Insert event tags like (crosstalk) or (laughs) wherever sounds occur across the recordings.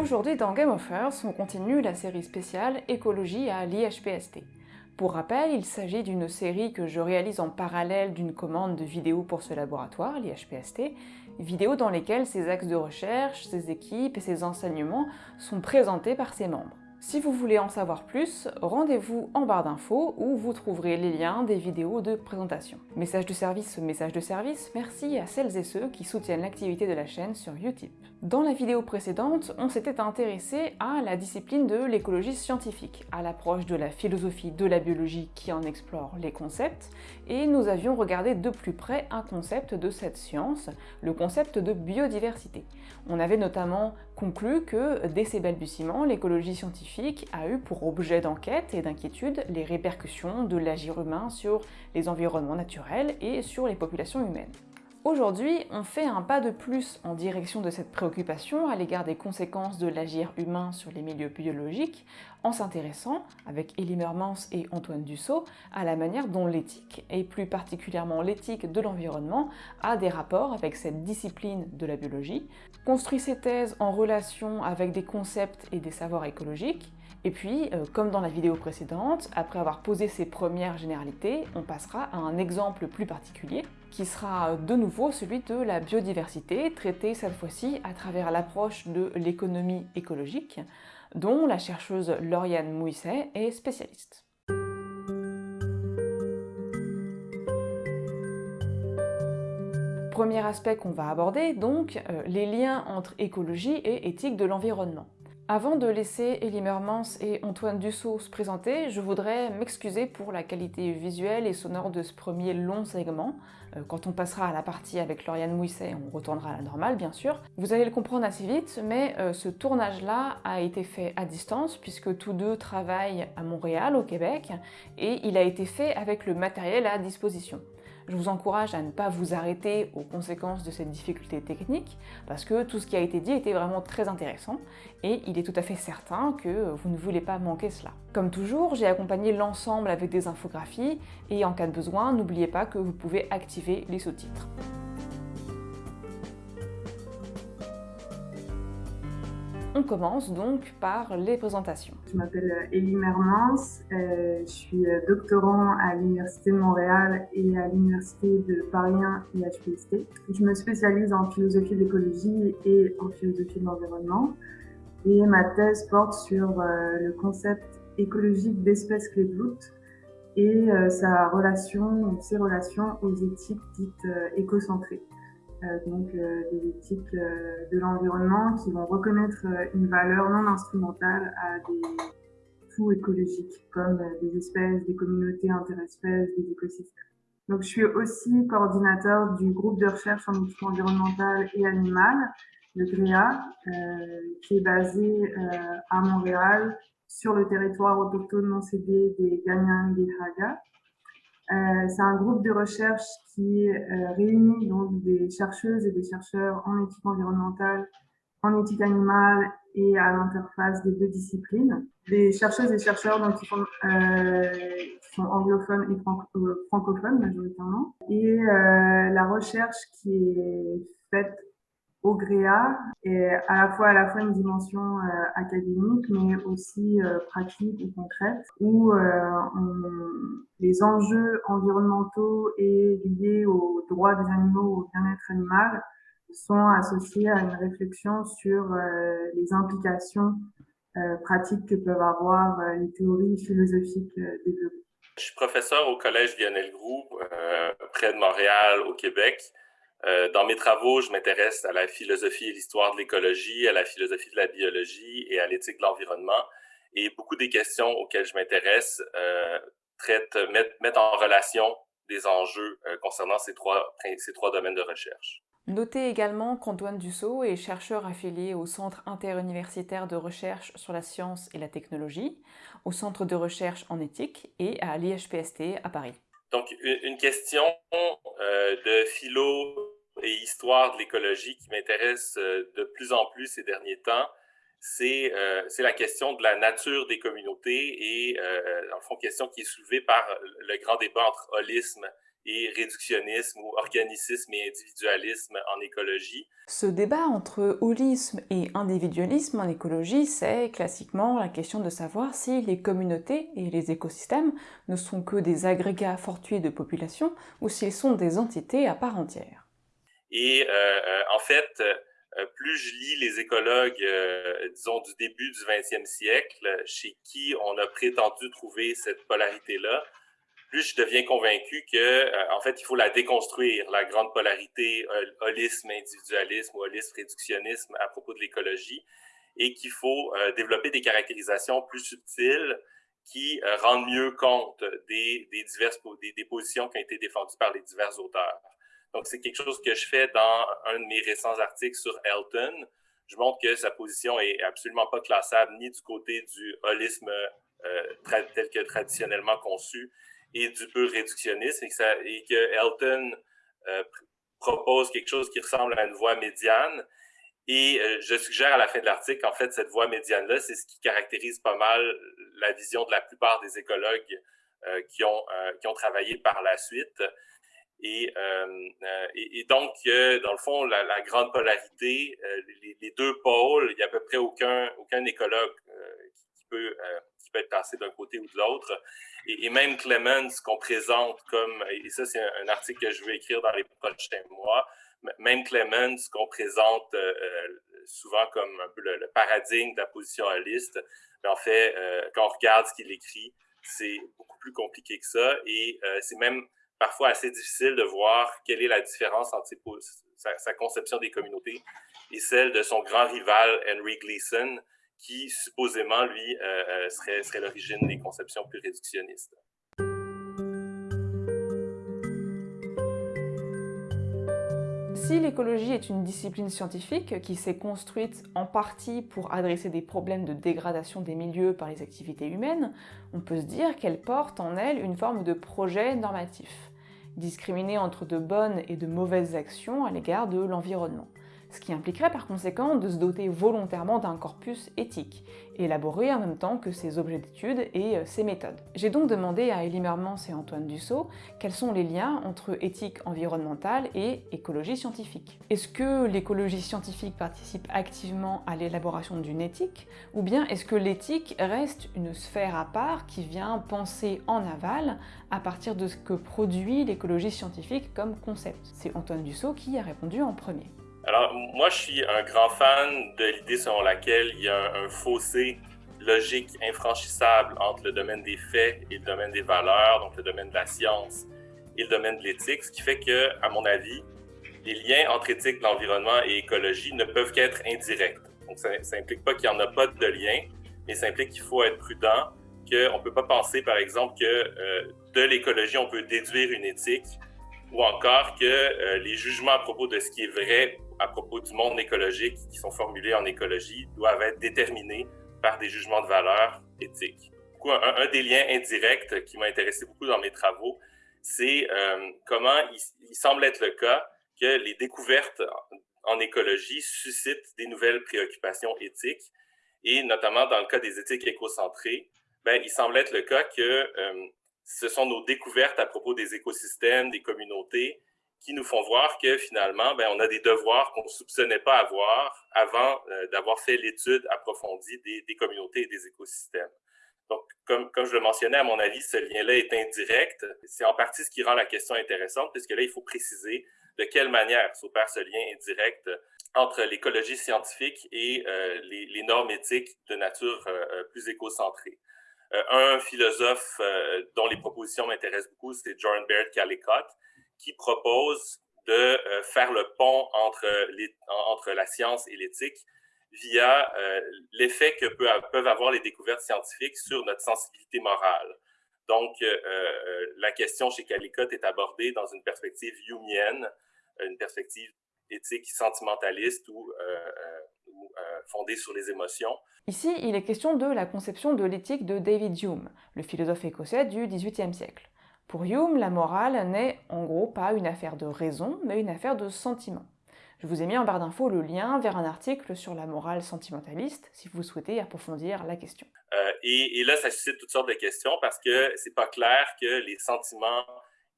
Aujourd'hui dans Game of Earth, on continue la série spéciale Écologie à l'IHPST. Pour rappel, il s'agit d'une série que je réalise en parallèle d'une commande de vidéos pour ce laboratoire, l'IHPST, vidéos dans lesquelles ses axes de recherche, ses équipes et ses enseignements sont présentés par ses membres. Si vous voulez en savoir plus, rendez-vous en barre d'infos où vous trouverez les liens des vidéos de présentation. Message de service, message de service, merci à celles et ceux qui soutiennent l'activité de la chaîne sur Utip. Dans la vidéo précédente, on s'était intéressé à la discipline de l'écologie scientifique, à l'approche de la philosophie de la biologie qui en explore les concepts, et nous avions regardé de plus près un concept de cette science, le concept de biodiversité. On avait notamment conclu que, dès ses balbutiements, l'écologie scientifique a eu pour objet d'enquête et d'inquiétude les répercussions de l'agir humain sur les environnements naturels et sur les populations humaines. Aujourd'hui, on fait un pas de plus en direction de cette préoccupation à l'égard des conséquences de l'agir humain sur les milieux biologiques, en s'intéressant, avec Elie Mermans et Antoine Dussault, à la manière dont l'éthique, et plus particulièrement l'éthique de l'environnement, a des rapports avec cette discipline de la biologie, construit ses thèses en relation avec des concepts et des savoirs écologiques, et puis, euh, comme dans la vidéo précédente, après avoir posé ses premières généralités, on passera à un exemple plus particulier, qui sera de nouveau celui de la biodiversité, traité cette fois-ci à travers l'approche de l'économie écologique, dont la chercheuse Lauriane Mouisset est spécialiste. Premier aspect qu'on va aborder, donc, euh, les liens entre écologie et éthique de l'environnement. Avant de laisser Elie Mermans et Antoine Dussault se présenter, je voudrais m'excuser pour la qualité visuelle et sonore de ce premier long segment. Euh, quand on passera à la partie avec Lauriane Mouisset, on retournera à la normale bien sûr. Vous allez le comprendre assez vite, mais euh, ce tournage-là a été fait à distance puisque tous deux travaillent à Montréal, au Québec, et il a été fait avec le matériel à disposition. Je vous encourage à ne pas vous arrêter aux conséquences de cette difficulté technique, parce que tout ce qui a été dit était vraiment très intéressant, et il est tout à fait certain que vous ne voulez pas manquer cela. Comme toujours, j'ai accompagné l'ensemble avec des infographies, et en cas de besoin, n'oubliez pas que vous pouvez activer les sous-titres. On commence donc par les présentations. Je m'appelle Elie Mermans, euh, je suis euh, doctorant à l'Université de Montréal et à l'Université de Paris 1 IHPST. Je me spécialise en philosophie de l'écologie et en philosophie de l'environnement. Et ma thèse porte sur euh, le concept écologique d'espèces clés de voûte et sa relation, ses relations aux éthiques dites écocentrées. Euh, donc euh, des éthiques euh, de l'environnement qui vont reconnaître une valeur non instrumentale à des tout écologiques comme des espèces, des communautés interespèces, des écosystèmes. Donc, je suis aussi coordinateur du groupe de recherche en éthique environnementale et animale, le GREA, euh, qui est basé euh, à Montréal sur le territoire autochtone non cédé des Ganyang et Haga. Euh, c'est un groupe de recherche qui euh, réunit donc des chercheuses et des chercheurs en éthique environnementale, en éthique animale et à l'interface des deux disciplines. Des chercheuses et chercheurs donc, qui, sont, euh, qui sont anglophones et euh, francophones majoritairement. Et euh, la recherche qui est faite au GREA et à la fois à la fois une dimension euh, académique mais aussi euh, pratique ou concrète où euh, les enjeux environnementaux et liés aux droits des animaux au bien-être animal sont associés à une réflexion sur les implications pratiques que peuvent avoir les théories philosophiques développées. Je suis professeur au Collège Lionel Groux, près de Montréal, au Québec. Euh, dans mes travaux, je m'intéresse à la philosophie et l'histoire de l'écologie, à la philosophie de la biologie et à l'éthique de l'environnement. Et beaucoup des questions auxquelles je m'intéresse euh, traitent, mettent, en relation des enjeux euh, concernant ces trois, ces trois domaines de recherche. Notez également qu'Antoine Dussault est chercheur affilié au Centre interuniversitaire de recherche sur la science et la technologie, au Centre de recherche en éthique et à l'IHPST à Paris. Donc, une question euh, de philo et histoire de l'écologie qui m'intéresse euh, de plus en plus ces derniers temps, c'est euh, la question de la nature des communautés et, euh, dans le fond, question qui est soulevée par le grand débat entre holisme et réductionnisme ou organicisme et individualisme en écologie. Ce débat entre holisme et individualisme en écologie, c'est classiquement la question de savoir si les communautés et les écosystèmes ne sont que des agrégats fortuits de population ou s'ils sont des entités à part entière. Et euh, euh, en fait, euh, plus je lis les écologues, disons, du début du 20e siècle, chez qui on a prétendu trouver cette polarité-là, plus je deviens convaincu que, euh, en fait, il faut la déconstruire, la grande polarité holisme, individualisme ou holisme, réductionnisme à propos de l'écologie, et qu'il faut euh, développer des caractérisations plus subtiles qui euh, rendent mieux compte des, diverses des, positions qui ont été défendues par les divers auteurs. Donc, c'est quelque chose que je fais dans un de mes récents articles sur Elton. Je montre que sa position est absolument pas classable ni du côté du holisme tel que traditionnellement conçu, et du pur réductionnisme et que, Elton euh, propose quelque chose qui ressemble à une voie médiane. Et euh, je suggère à la fin de l'article, en fait, cette voie médiane-là, c'est ce qui caractérise pas mal la vision de la plupart des écologues euh, qui, ont, qui ont travaillé par la suite. Et, et, donc, dans le fond, la, grande polarité, les, les, deux pôles, il n'y a à peu près aucun, aucun écologue qui, peut, peut être passé d'un côté ou de l'autre. Et, même Clemens qu'on présente comme, et ça c'est un, article que je vais écrire dans les prochains mois, même Clemens qu'on présente euh, euh, souvent comme un peu le, paradigme de la position holiste, mais en fait, euh, quand on regarde ce qu'il écrit, c'est beaucoup plus compliqué que ça. Et c'est même parfois assez difficile de voir quelle est la différence entre sa, conception des communautés et celle de son grand rival Henry Gleason, qui supposément, lui, euh, euh, serait, serait l'origine des conceptions plus réductionnistes. Si l'écologie est une discipline scientifique qui s'est construite en partie pour adresser des problèmes de dégradation des milieux par les activités humaines, on peut se dire qu'elle porte en elle une forme de projet normatif, discriminé entre de bonnes et de mauvaises actions à l'égard de l'environnement ce qui impliquerait par conséquent de se doter volontairement d'un corpus éthique, élaboré en même temps que ses objets d'étude et euh, ses méthodes. J'ai donc demandé à Elie Mermans et Antoine Dussault quels sont les liens entre éthique environnementale et écologie scientifique. Est-ce que l'écologie scientifique participe activement à l'élaboration d'une éthique, ou bien est-ce que l'éthique reste une sphère à part qui vient penser en aval à partir de ce que produit l'écologie scientifique comme concept? C'est Antoine Dussault qui a répondu en premier. Alors, moi, je suis un grand fan de l'idée selon laquelle il y a un, fossé logique infranchissable entre le domaine des faits et le domaine des valeurs, donc le domaine de la science et le domaine de l'éthique, ce qui fait que, à mon avis, les liens entre éthique, l'environnement et écologie ne peuvent qu'être indirects. Donc, ça n'implique pas qu'il n'y en a pas de lien, mais ça implique qu'il faut être prudent, qu'on ne peut pas penser, par exemple, que euh, de l'écologie, on peut déduire une éthique, ou encore que euh, les jugements à propos de ce qui est vrai à propos du monde écologique qui sont formulés en écologie doivent être déterminés par des jugements de valeur éthiques. Un, des liens indirects qui m'a intéressé beaucoup dans mes travaux, c'est euh, comment il, semble être le cas que les découvertes en, écologie suscitent des nouvelles préoccupations éthiques, et notamment dans le cas des éthiques écocentrées, ben, il semble être le cas que euh, ce sont nos découvertes à propos des écosystèmes, des communautés, qui nous font voir que finalement, ben, on a des devoirs qu'on ne soupçonnait pas avoir avant euh, d'avoir fait l'étude approfondie des, communautés et des écosystèmes. Donc, comme, comme je le mentionnais, à mon avis, ce lien-là est indirect. C'est en partie ce qui rend la question intéressante, puisque là, il faut préciser de quelle manière s'opère ce lien indirect entre l'écologie scientifique et euh, les, normes éthiques de nature euh, plus écocentrée. un philosophe dont les propositions m'intéressent beaucoup, c'est John Baird Callicott, qui propose de euh, faire le pont entre, les, entre la science et l'éthique via euh, l'effet que peut, peuvent avoir les découvertes scientifiques sur notre sensibilité morale. Donc, euh, la question chez Calicott est abordée dans une perspective humienne, une perspective éthique sentimentaliste ou, ou fondée sur les émotions. Ici, il est question de la conception de l'éthique de David Hume, le philosophe écossais du XVIIIe siècle. Pour Hume, la morale n'est en gros pas une affaire de raison, mais une affaire de sentiment. Je vous ai mis en barre d'infos le lien vers un article sur la morale sentimentaliste, si vous souhaitez approfondir la question. Euh, et, là, ça suscite toutes sortes de questions parce que c'est pas clair que les sentiments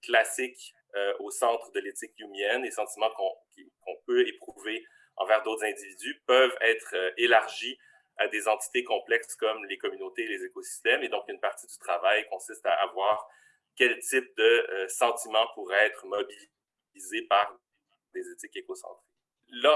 classiques au centre de l'éthique humaine, les sentiments qu'on peut éprouver envers d'autres individus peuvent être élargis à des entités complexes comme les communautés et les écosystèmes. Et donc, une partie du travail consiste à avoir quel type de sentiments pourraient être mobilisés par des éthiques écocentriques.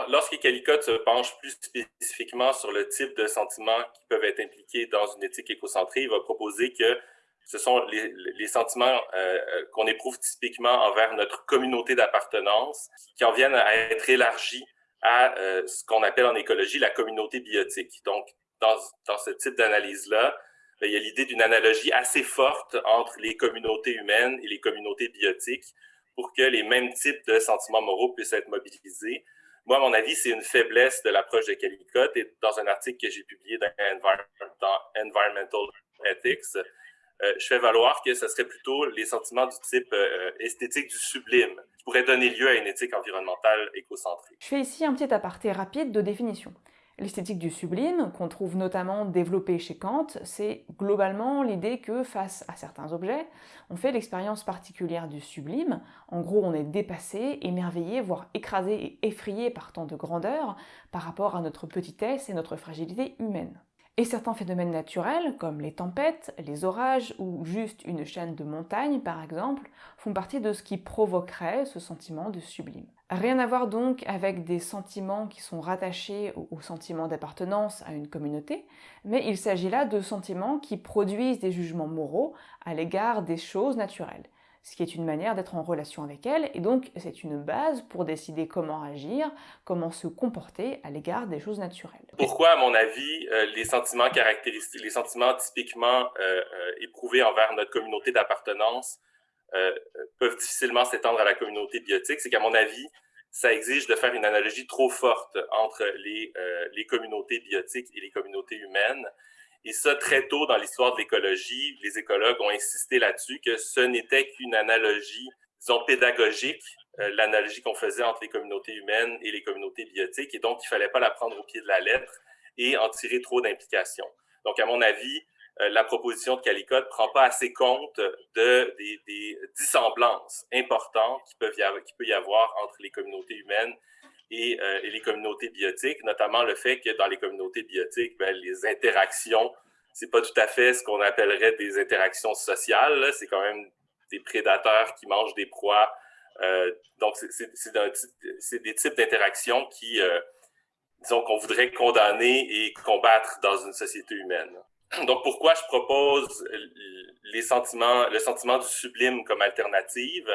Lorsque Calicotte se penche plus spécifiquement sur le type de sentiments qui peuvent être impliqués dans une éthique écocentrée, il va proposer que ce sont les, sentiments euh, euh, qu'on éprouve typiquement envers notre communauté d'appartenance qui en viennent à être élargis à euh, ce qu'on appelle en écologie la communauté biotique. Donc, dans, ce type d'analyse-là, il y a l'idée d'une analogie assez forte entre les communautés humaines et les communautés biotiques pour que les mêmes types de sentiments moraux puissent être mobilisés. Moi, à mon avis, c'est une faiblesse de l'approche de Calicotte et dans un article que j'ai publié dans, Environmental Ethics, euh, je fais valoir que ce serait plutôt les sentiments du type euh, esthétique du sublime qui pourraient donner lieu à une éthique environnementale écocentrique. Je fais ici un petit aparté rapide de définition. L'esthétique du sublime, qu'on trouve notamment développée chez Kant, c'est globalement l'idée que face à certains objets, on fait l'expérience particulière du sublime. En gros, on est dépassé, émerveillé, voire écrasé et effrayé par tant de grandeur par rapport à notre petitesse et notre fragilité humaine. Et certains phénomènes naturels, comme les tempêtes, les orages ou juste une chaîne de montagnes par exemple, font partie de ce qui provoquerait ce sentiment de sublime. Rien à voir donc avec des sentiments qui sont rattachés au, sentiment d'appartenance à une communauté, mais il s'agit là de sentiments qui produisent des jugements moraux à l'égard des choses naturelles, ce qui est une manière d'être en relation avec elles, et donc c'est une base pour décider comment agir, comment se comporter à l'égard des choses naturelles. Pourquoi, à mon avis, euh, les sentiments caractéristiques, les sentiments typiquement euh, euh, éprouvés envers notre communauté d'appartenance peuvent difficilement s'étendre à la communauté biotique, c'est qu'à mon avis, ça exige de faire une analogie trop forte entre les communautés biotiques et les communautés humaines. Et ça, très tôt dans l'histoire de l'écologie, les écologues ont insisté là-dessus que ce n'était qu'une analogie, disons, pédagogique, euh, l'analogie qu'on faisait entre les communautés humaines et les communautés biotiques, et donc il fallait pas la prendre au pied de la lettre et en tirer trop d'implications. Donc, à mon avis, euh, la proposition de Calicotte ne prend pas assez compte de, des, dissemblances importantes qui peuvent y avoir, qui peut y avoir entre les communautés humaines et, euh, et, les communautés biotiques, notamment le fait que dans les communautés biotiques, ben, les interactions, c'est pas tout à fait ce qu'on appellerait des interactions sociales, c'est quand même des prédateurs qui mangent des proies. Euh, donc, c'est des types d'interactions qui, euh, disons, qu'on voudrait condamner et combattre dans une société humaine. Donc, pourquoi je propose les sentiments, le sentiment du sublime comme alternative?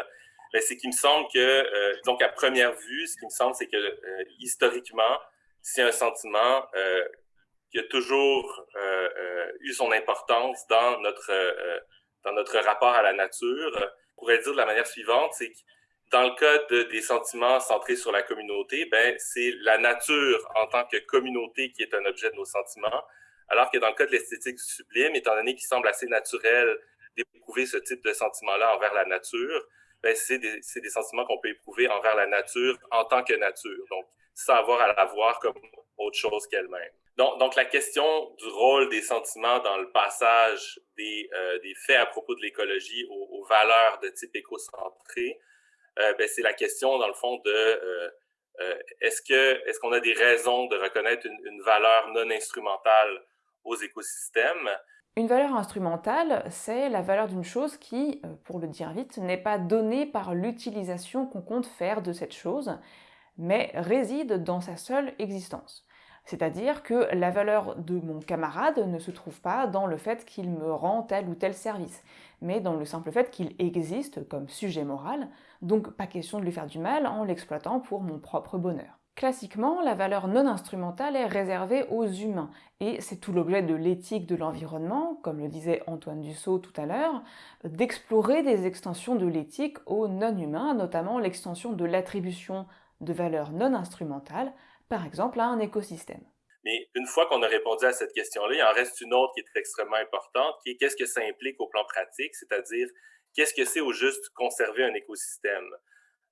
Ben, c'est qu'il me semble que, euh, donc à première vue, ce qui me semble, c'est que euh, historiquement, c'est un sentiment euh, qui a toujours euh, eu son importance dans notre, dans notre rapport à la nature. On pourrait dire de la manière suivante, c'est que dans le cas de, des sentiments centrés sur la communauté, ben, c'est la nature en tant que communauté qui est un objet de nos sentiments, alors que dans le cas de l'esthétique du sublime, étant donné qu'il semble assez naturel d'éprouver ce type de sentiment-là envers la nature, c'est des, des, sentiments qu'on peut éprouver envers la nature en tant que nature, donc sans avoir à la voir comme autre chose qu'elle-même. Donc, donc, la question du rôle des sentiments dans le passage des, euh, des faits à propos de l'écologie aux, valeurs de type écocentré, euh, ben c'est la question, dans le fond, de euh, euh est-ce que est-ce qu'on a des raisons de reconnaître une, une valeur non instrumentale aux écosystèmes? Une valeur instrumentale, c'est la valeur d'une chose qui, euh, pour le dire vite, n'est pas donnée par l'utilisation qu'on compte faire de cette chose, mais réside dans sa seule existence. C'est-à-dire que la valeur de mon camarade ne se trouve pas dans le fait qu'il me rend tel ou tel service, mais dans le simple fait qu'il existe comme sujet moral, donc pas question de lui faire du mal en l'exploitant pour mon propre bonheur. Classiquement, la valeur non instrumentale est réservée aux humains, et c'est tout l'objet de l'éthique de l'environnement, comme le disait Antoine Dussault tout à l'heure, d'explorer des extensions de l'éthique aux non-humains, notamment l'extension de l'attribution de valeurs non instrumentales, par exemple à un écosystème. Mais une fois qu'on a répondu à cette question-là, il en reste une autre qui est extrêmement importante, qui est qu'est-ce que ça implique au plan pratique, c'est-à-dire qu'est-ce que c'est au juste conserver un écosystème?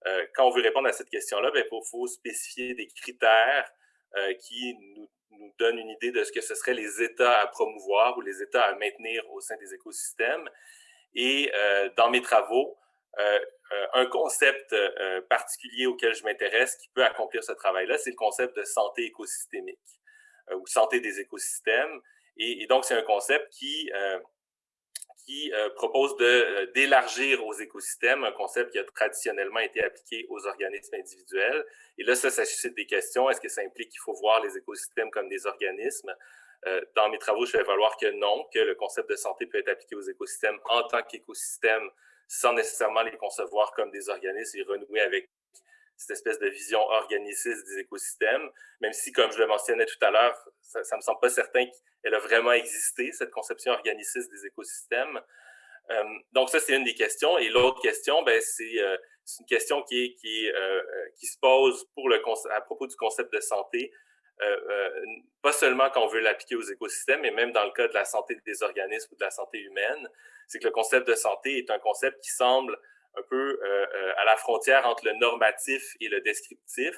Euh, quand on veut répondre à cette question-là, il ben, faut, spécifier des critères euh, qui nous, nous, donnent une idée de ce que ce seraient les états à promouvoir ou les états à maintenir au sein des écosystèmes. Et euh, dans mes travaux, un concept particulier auquel je m'intéresse qui peut accomplir ce travail-là, c'est le concept de santé écosystémique ou santé des écosystèmes. Et, donc, c'est un concept qui, qui propose d'élargir aux écosystèmes un concept qui a traditionnellement été appliqué aux organismes individuels. Et là, ça, ça suscite des questions. Est-ce que ça implique qu'il faut voir les écosystèmes comme des organismes? dans mes travaux, je fais valoir que non, que le concept de santé peut être appliqué aux écosystèmes en tant qu'écosystème sans nécessairement les concevoir comme des organismes et renouer avec cette espèce de vision organiciste des écosystèmes, même si, comme je le mentionnais tout à l'heure, ça ne me semble pas certain qu'elle a vraiment existé, cette conception organiciste des écosystèmes. Euh, donc ça, c'est une des questions. Et l'autre question, ben, c'est euh, une question qui, est, qui, euh, qui se pose pour le, à propos du concept de santé, pas seulement quand on veut l'appliquer aux écosystèmes, mais même dans le cas de la santé des organismes ou de la santé humaine, c'est que le concept de santé est un concept qui semble un peu euh, euh, à la frontière entre le normatif et le descriptif,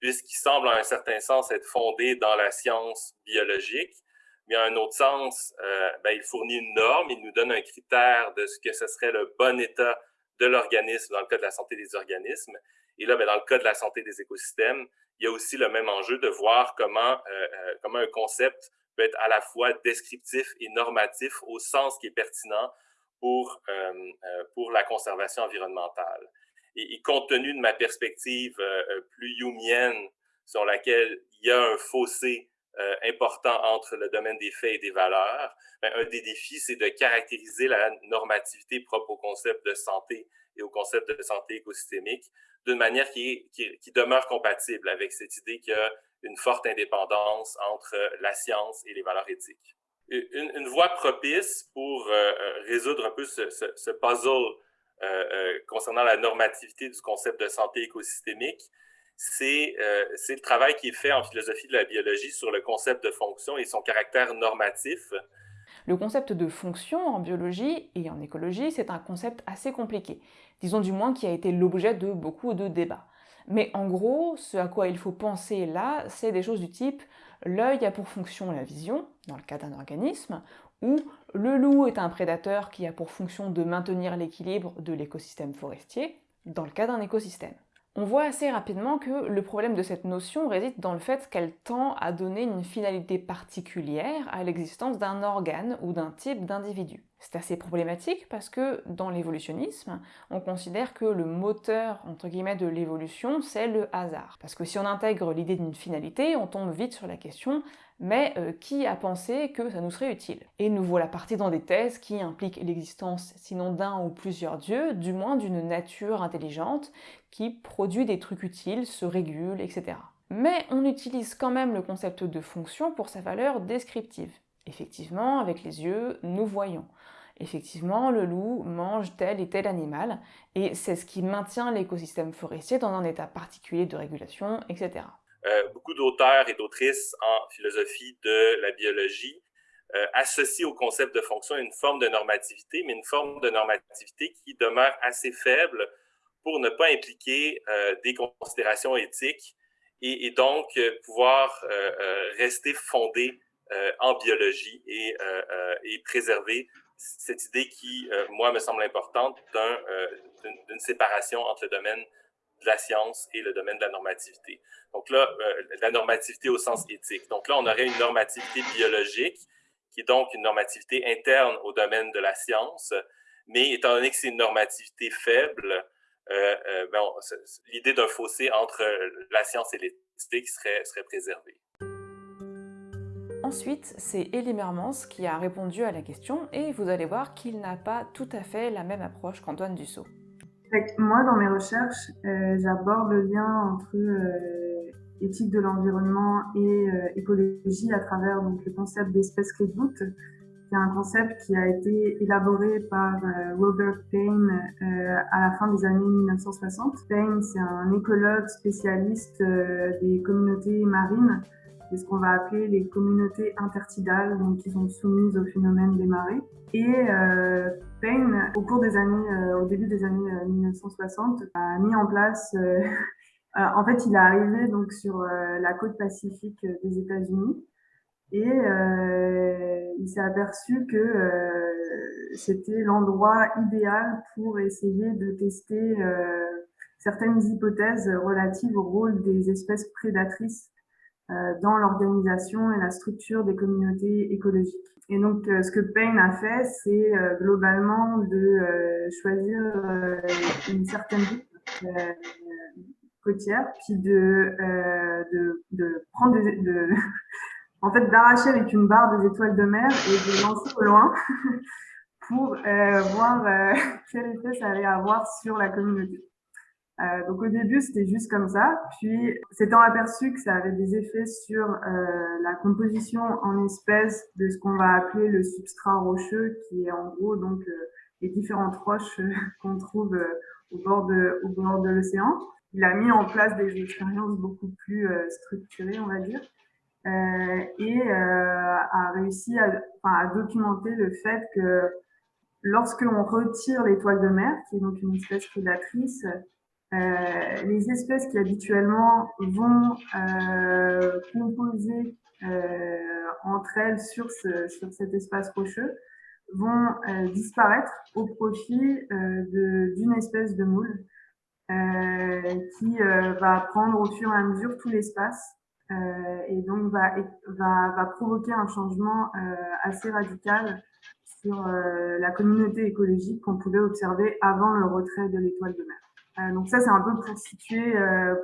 puisqu'il semble en un certain sens être fondé dans la science biologique, mais en un autre sens, euh, ben, il fournit une norme, il nous donne un critère de ce que ce serait le bon état de l'organisme dans le cas de la santé des organismes. Et là, ben, dans le cas de la santé des écosystèmes, il y a aussi le même enjeu de voir comment, comment un concept peut être à la fois descriptif et normatif au sens qui est pertinent pour, euh, euh, pour la conservation environnementale. Et, compte tenu de ma perspective euh, plus youmienne, sur laquelle il y a un fossé important entre le domaine des faits et des valeurs, ben, un des défis, c'est de caractériser la normativité propre au concept de santé et au concept de santé écosystémique d'une manière qui, qui, qui, demeure compatible avec cette idée qu'il y a une forte indépendance entre la science et les valeurs éthiques. Une, voie propice pour euh, euh, résoudre un peu ce, puzzle euh, concernant la normativité du concept de santé écosystémique, c'est le travail qui est fait en philosophie de la biologie sur le concept de fonction et son caractère normatif. Le concept de fonction en biologie et en écologie, c'est un concept assez compliqué, disons du moins qui a été l'objet de beaucoup de débats. Mais en gros, ce à quoi il faut penser là, c'est des choses du type L'œil a pour fonction la vision, dans le cas d'un organisme, ou le loup est un prédateur qui a pour fonction de maintenir l'équilibre de l'écosystème forestier, dans le cas d'un écosystème. On voit assez rapidement que le problème de cette notion réside dans le fait qu'elle tend à donner une finalité particulière à l'existence d'un organe ou d'un type d'individu. C'est assez problématique parce que dans l'évolutionnisme, on considère que le moteur entre guillemets de l'évolution, c'est le hasard. Parce que si on intègre l'idée d'une finalité, on tombe vite sur la question mais euh, qui a pensé que ça nous serait utile? Et nous voilà partis dans des thèses qui impliquent l'existence, sinon d'un ou plusieurs dieux, du moins d'une nature intelligente qui produit des trucs utiles, se régule, etc. Mais on utilise quand même le concept de fonction pour sa valeur descriptive. Effectivement, avec les yeux, nous voyons. Effectivement, le loup mange tel et tel animal, et c'est ce qui maintient l'écosystème forestier dans un état particulier de régulation, etc. Euh, beaucoup d'auteurs et d'autrices en philosophie de la biologie euh, associent au concept de fonction une forme de normativité, mais une forme de normativité qui demeure assez faible pour ne pas impliquer euh, des considérations éthiques et, donc pouvoir rester fondée en biologie et, et, préserver cette idée qui, moi, me semble importante d'une séparation entre le domaine de la science et le domaine de la normativité. Donc là, euh, la normativité au sens éthique. Donc là, on aurait une normativité biologique, qui est donc une normativité interne au domaine de la science, mais étant donné que c'est une normativité faible, euh, euh, ben, l'idée d'un fossé entre la science et l'éthique serait, serait préservée. Ensuite, c'est Elie Mermans qui a répondu à la question et vous allez voir qu'il n'a pas tout à fait la même approche qu'Antoine Dussault moi, dans mes recherches, euh, j'aborde le lien entre euh, éthique de l'environnement et euh, écologie à travers donc, le concept d'espèce clé qui est un concept qui a été élaboré par Robert Payne à la fin des années 1960. Payne, c'est un écologue spécialiste des communautés marines c'est ce qu'on va appeler les communautés intertidales, donc qui sont soumises au phénomène des marées. Et Euh, au début des années 1960, euh, a mis en place. (laughs) Euh, en fait, il est arrivé donc sur la côte pacifique des États-Unis et il s'est aperçu que c'était l'endroit idéal pour essayer de tester certaines hypothèses relatives au rôle des espèces prédatrices dans l'organisation et la structure des communautés écologiques. Et donc, ce que Payne a fait, c'est globalement de choisir une certaine côtière, puis de, de, de prendre des, de, (laughs) en fait, d'arracher avec une barre des étoiles de mer et de lancer au loin (laughs) pour euh, voir euh, quel effet ça allait avoir sur la communauté. Euh, donc au début, c'était juste comme ça. Puis, s'étant aperçu que ça avait des effets sur euh, la composition en espèces de ce qu'on va appeler le substrat rocheux, qui est en gros donc euh, les différentes roches qu'on trouve au bord de, au bord de l'océan, il a mis en place des expériences beaucoup plus structurées, on va dire. Euh, et euh, a réussi à, à, documenter le fait que lorsque l'on retire l'étoile de mer, qui est donc une espèce prédatrice, euh, les espèces qui habituellement vont euh, composer euh, entre elles sur, ce, sur cet espace rocheux vont euh, disparaître au profit d'une espèce de moule qui va prendre au fur et à mesure tout l'espace euh, et donc va, va, va, provoquer un changement euh, assez radical sur euh, la communauté écologique qu'on pouvait observer avant le retrait de l'étoile de mer. Donc ça, c'est un peu pour situer,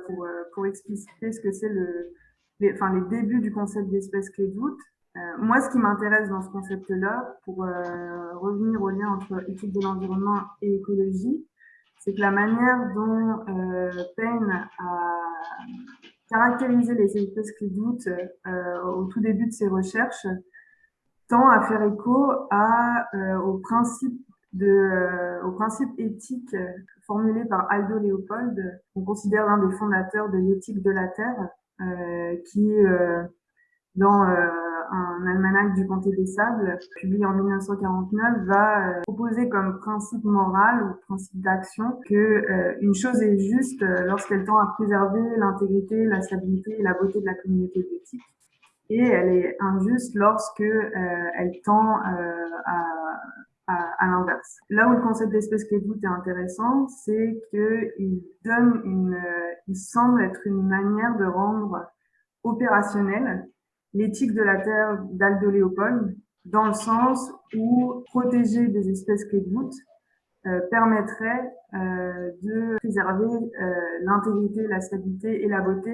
pour, pour expliciter ce que c'est le, les, enfin, les débuts du concept d'espèce clé de voûte. moi, ce qui m'intéresse dans ce concept-là, pour revenir au lien entre étude de l'environnement et écologie, c'est que la manière dont euh, Payne a caractériser les espèces qui doutent euh, au tout début de ses recherches tend à faire écho à, euh, au, principe de, euh, au principe éthique formulé par Aldo Leopold, qu'on considère l'un des fondateurs de l'éthique de la Terre, qui, dans un almanach du Comté des Sables, publié en 1949, va euh, proposer comme principe moral ou principe d'action que euh, une chose est juste euh, lorsqu'elle tend à préserver l'intégrité, la stabilité et la beauté de la communauté biotique, et elle est injuste lorsque elle tend à à, l'inverse. Là où le concept d'espèce clé est intéressant, c'est qu'il donne une, il semble être une manière de rendre opérationnel l'éthique de la Terre d'Aldo Léopold, dans le sens où protéger des espèces clés de euh, permettrait euh, de préserver euh, l'intégrité, la stabilité et la beauté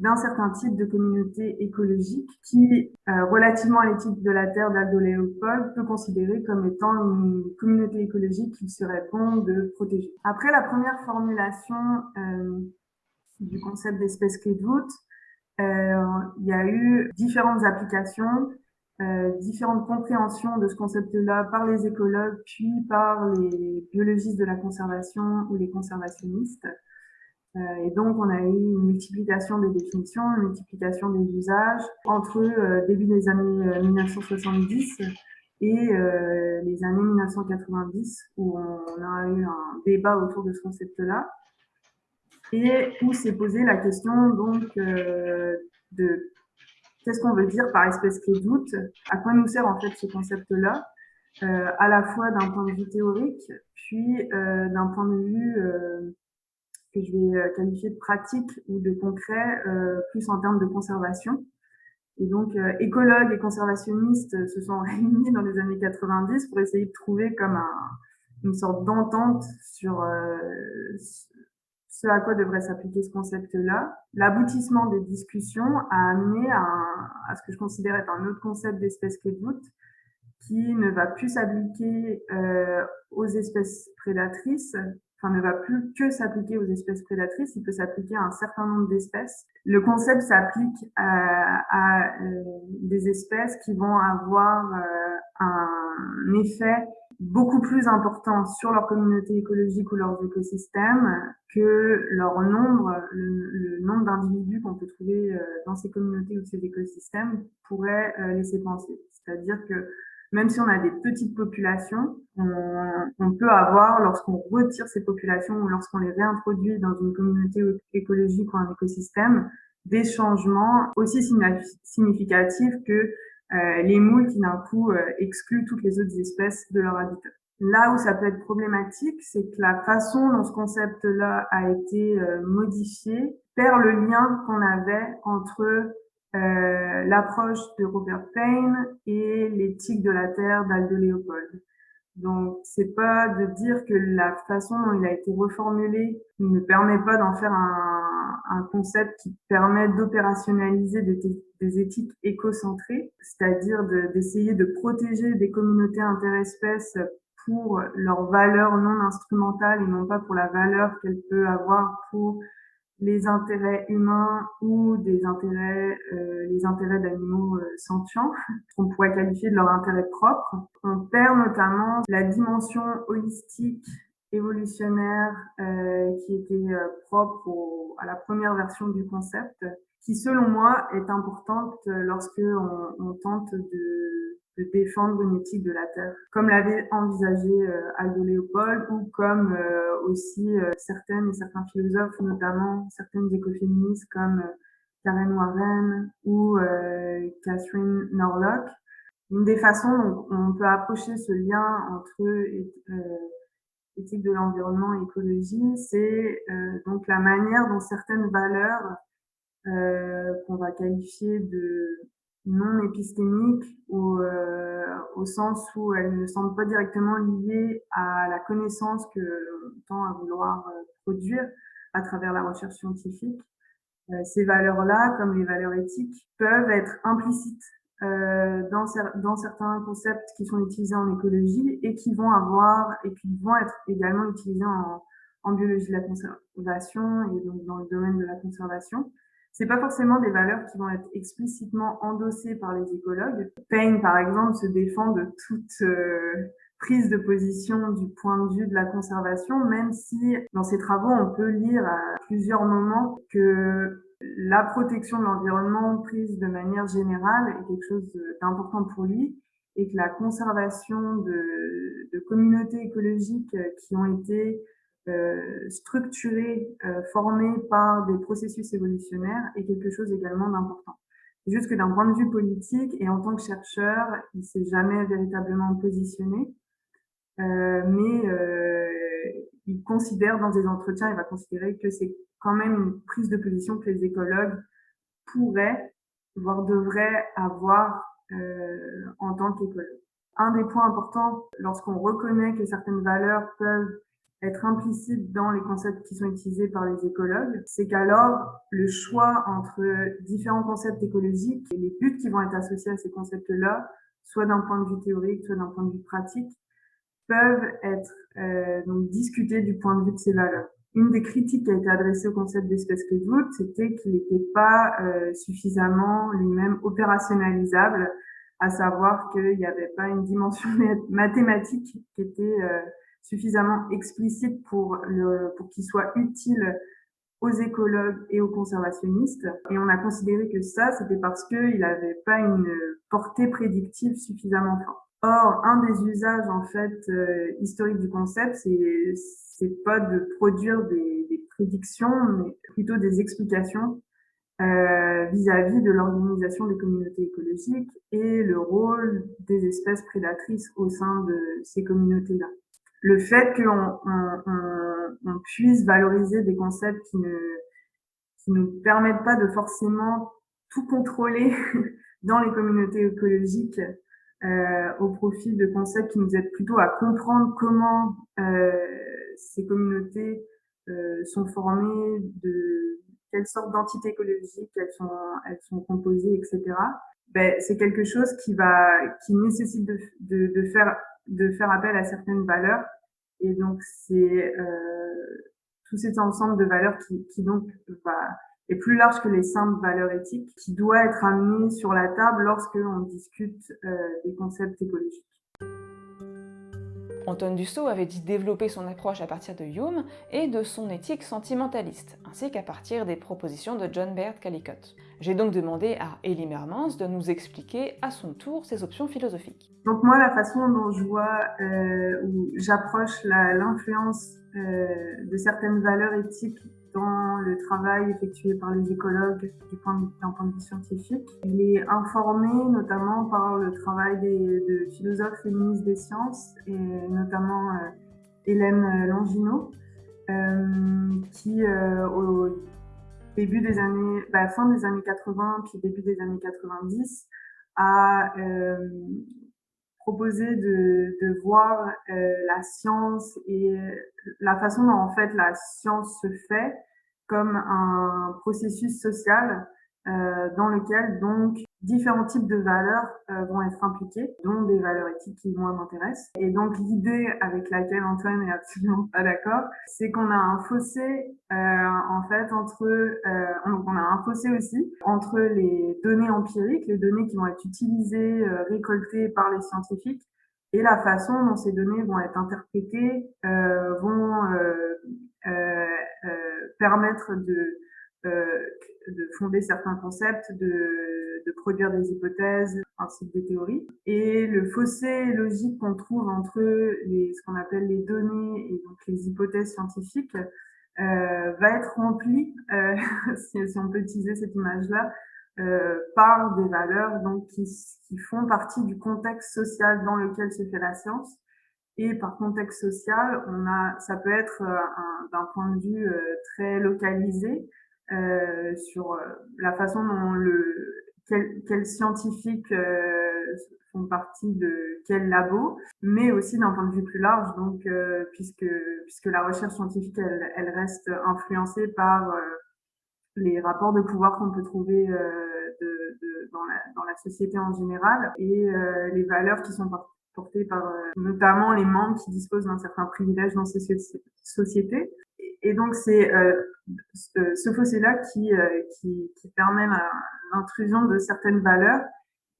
d'un certain type de communauté écologique qui, euh, relativement à l'éthique de la Terre d'Aldo Léopold, peut considérer comme étant une communauté écologique qu'il serait bon de protéger. Après la première formulation euh, du concept d'espèce clé de voûte, euh, il y a eu différentes applications, euh, différentes compréhensions de ce concept-là par les écologues, puis par les biologistes de la conservation ou les conservationnistes. Euh, et donc, on a eu une multiplication des définitions, une multiplication des usages entre euh, début des années 1970 et euh, les années 1990, où on a eu un débat autour de ce concept-là et où s'est posée la question donc de qu'est-ce qu'on veut dire par espèce qui doute, à quoi nous sert en fait ce concept-là, à la fois d'un point de vue théorique, puis d'un point de vue que je vais euh, qualifier de pratique ou de concret, euh, plus en termes de conservation. Et donc, écologues et conservationnistes se sont (laughs) réunis dans les années 90 pour essayer de trouver comme un, une sorte d'entente sur ce à quoi devrait s'appliquer ce concept-là. L'aboutissement des discussions a amené à, à, ce que je considère être un autre concept d'espèce clé de qui ne va plus s'appliquer euh, aux espèces prédatrices, enfin ne va plus que s'appliquer aux espèces prédatrices, il peut s'appliquer à un certain nombre d'espèces. Le concept s'applique à, euh, des espèces qui vont avoir euh, un effet beaucoup plus important sur leur communauté écologique ou leurs écosystèmes que leur nombre, le, nombre d'individus qu'on peut trouver euh, dans ces communautés ou ces écosystèmes pourrait laisser penser. C'est-à-dire que même si on a des petites populations, on, peut avoir, lorsqu'on retire ces populations ou lorsqu'on les réintroduit dans une communauté écologique ou un écosystème, des changements aussi significatifs que les moules qui d'un coup excluent toutes les autres espèces de leur habitat. Là où ça peut être problématique, c'est que la façon dont ce concept-là a été modifié perd le lien qu'on avait entre euh, l'approche de Robert Payne et l'éthique de la Terre d'Aldo Léopold. Donc, c'est pas de dire que la façon dont il a été reformulé ne permet pas d'en faire un, un, concept qui permet d'opérationnaliser des, des, éthiques écocentrées, c'est-à-dire d'essayer de, protéger des communautés interespèces pour leur valeur non instrumentale et non pas pour la valeur qu'elle peut avoir pour les intérêts humains ou des intérêts, euh, les intérêts d'animaux euh, sentients, (laughs) qu'on pourrait qualifier de leur intérêt propre. On perd notamment la dimension holistique évolutionnaire euh, qui était euh, propre au, à la première version du concept, qui selon moi est importante lorsque on, on tente de de défendre une éthique de la Terre, comme l'avait envisagé euh, Aldo Léopold ou comme euh, aussi euh, certaines et certains philosophes, notamment certaines écoféministes comme Karen Warren ou Catherine Norlock. Une des façons dont on peut approcher ce lien entre éthique de l'environnement et écologie, c'est donc la manière dont certaines valeurs qu'on va qualifier de non épistémique au, euh, au sens où elle ne semble pas directement liée à la connaissance que l'on tend à vouloir euh, produire à travers la recherche scientifique. Euh, ces valeurs-là, comme les valeurs éthiques, peuvent être implicites euh, dans, dans certains concepts qui sont utilisés en écologie et qui vont avoir et qui vont être également utilisés en, en biologie de la conservation et donc dans le domaine de la conservation c'est pas forcément des valeurs qui vont être explicitement endossées par les écologues. Payne, par exemple, se défend de toute euh, prise de position du point de vue de la conservation, même si dans ses travaux, on peut lire à plusieurs moments que la protection de l'environnement prise de manière générale est quelque chose d'important pour lui et que la conservation de, de communautés écologiques qui ont été euh, structuré, euh, formé par des processus évolutionnaires est quelque chose également d'important. Juste que d'un point de vue politique et en tant que chercheur, il s'est jamais véritablement positionné, euh, mais euh, il considère dans des entretiens, il va considérer que c'est quand même une prise de position que les écologues pourraient, voire devraient avoir euh, en tant qu'écologues. Un des points importants lorsqu'on reconnaît que certaines valeurs peuvent être implicite dans les concepts qui sont utilisés par les écologues, c'est qu'alors le choix entre différents concepts écologiques et les buts qui vont être associés à ces concepts-là, soit d'un point de vue théorique, soit d'un point de vue pratique, peuvent être euh, donc discutés du point de vue de ces valeurs. Une des critiques qui a été adressée au concept d'espèce doute, c'était qu'il n'était pas euh, suffisamment lui-même opérationnalisable, à savoir qu'il n'y avait pas une dimension (laughs) mathématique qui était euh, suffisamment explicite pour, pour qu'il soit utile aux écologues et aux conservationnistes. Et on a considéré que ça, c'était parce qu'il n'avait pas une portée prédictive suffisamment forte. Or, un des usages en fait euh, historiques du concept, c'est c'est pas de produire des, des, prédictions, mais plutôt des explications euh, vis-à-vis de l'organisation des communautés écologiques et le rôle des espèces prédatrices au sein de ces communautés-là le fait qu'on on, on, puisse valoriser des concepts qui ne qui nous permettent pas de forcément tout contrôler (laughs) dans les communautés écologiques euh, au profit de concepts qui nous aident plutôt à comprendre comment euh, ces communautés euh, sont formées, de quelle sorte d'entités écologiques elles sont, elles sont composées, etc. Ben, c'est quelque chose qui va, qui nécessite de, de, de faire de faire appel à certaines valeurs. Et donc, c'est euh, tout cet ensemble de valeurs qui, donc est plus large que les simples valeurs éthiques, qui doit être amené sur la table lorsque on discute euh, des concepts écologiques. Antoine Dussault avait dit développer son approche à partir de Hume et de son éthique sentimentaliste, ainsi qu'à partir des propositions de John Baird Callicott. J'ai donc demandé à Elie Mermans de nous expliquer à son tour ses options philosophiques. Donc moi, la façon dont je vois euh, ou j'approche l'influence euh, de certaines valeurs éthiques dans le travail effectué par les écologues du point de, d'un point de vue scientifique. Il est informé notamment par le travail des, de philosophes féministes des sciences, et notamment euh, Hélène Longino, euh, qui euh, au début des années, bah, fin des années 80 puis début des années 90 a proposé de, de voir la science et la façon dont en fait la science se fait comme un processus social euh, dans lequel donc différents types de valeurs euh, vont être impliquées, dont des valeurs éthiques qui moi m'intéressent. Et donc l'idée avec laquelle Antoine est absolument pas d'accord, c'est qu'on a un fossé euh, en fait entre, euh, on, a un fossé aussi entre les données empiriques, les données qui vont être utilisées, euh, récoltées par les scientifiques, et la façon dont ces données vont être interprétées, vont permettre de de fonder certains concepts, de, de, produire des hypothèses ainsi que des théories. Et le fossé logique qu'on trouve entre les, ce qu'on appelle les données et donc les hypothèses scientifiques euh, va être rempli, euh, (laughs) si, si, on peut utiliser cette image-là, euh, par des valeurs donc qui, qui font partie du contexte social dans lequel se fait la science. Et par contexte social, on a, ça peut être euh, d'un point de vue euh, très localisé, euh, sur euh, la façon dont le quels quel scientifiques euh, font partie de quel labo, mais aussi d'un point de vue plus large, donc puisque puisque la recherche scientifique elle, elle reste influencée par les rapports de pouvoir qu'on peut trouver de, de, dans, la, dans la société en général et les valeurs qui sont portées par notamment les membres qui disposent d'un certain privilège dans ces sociétés. Et donc c'est euh, ce fossé-là qui, euh, qui, qui, permet l'intrusion de certaines valeurs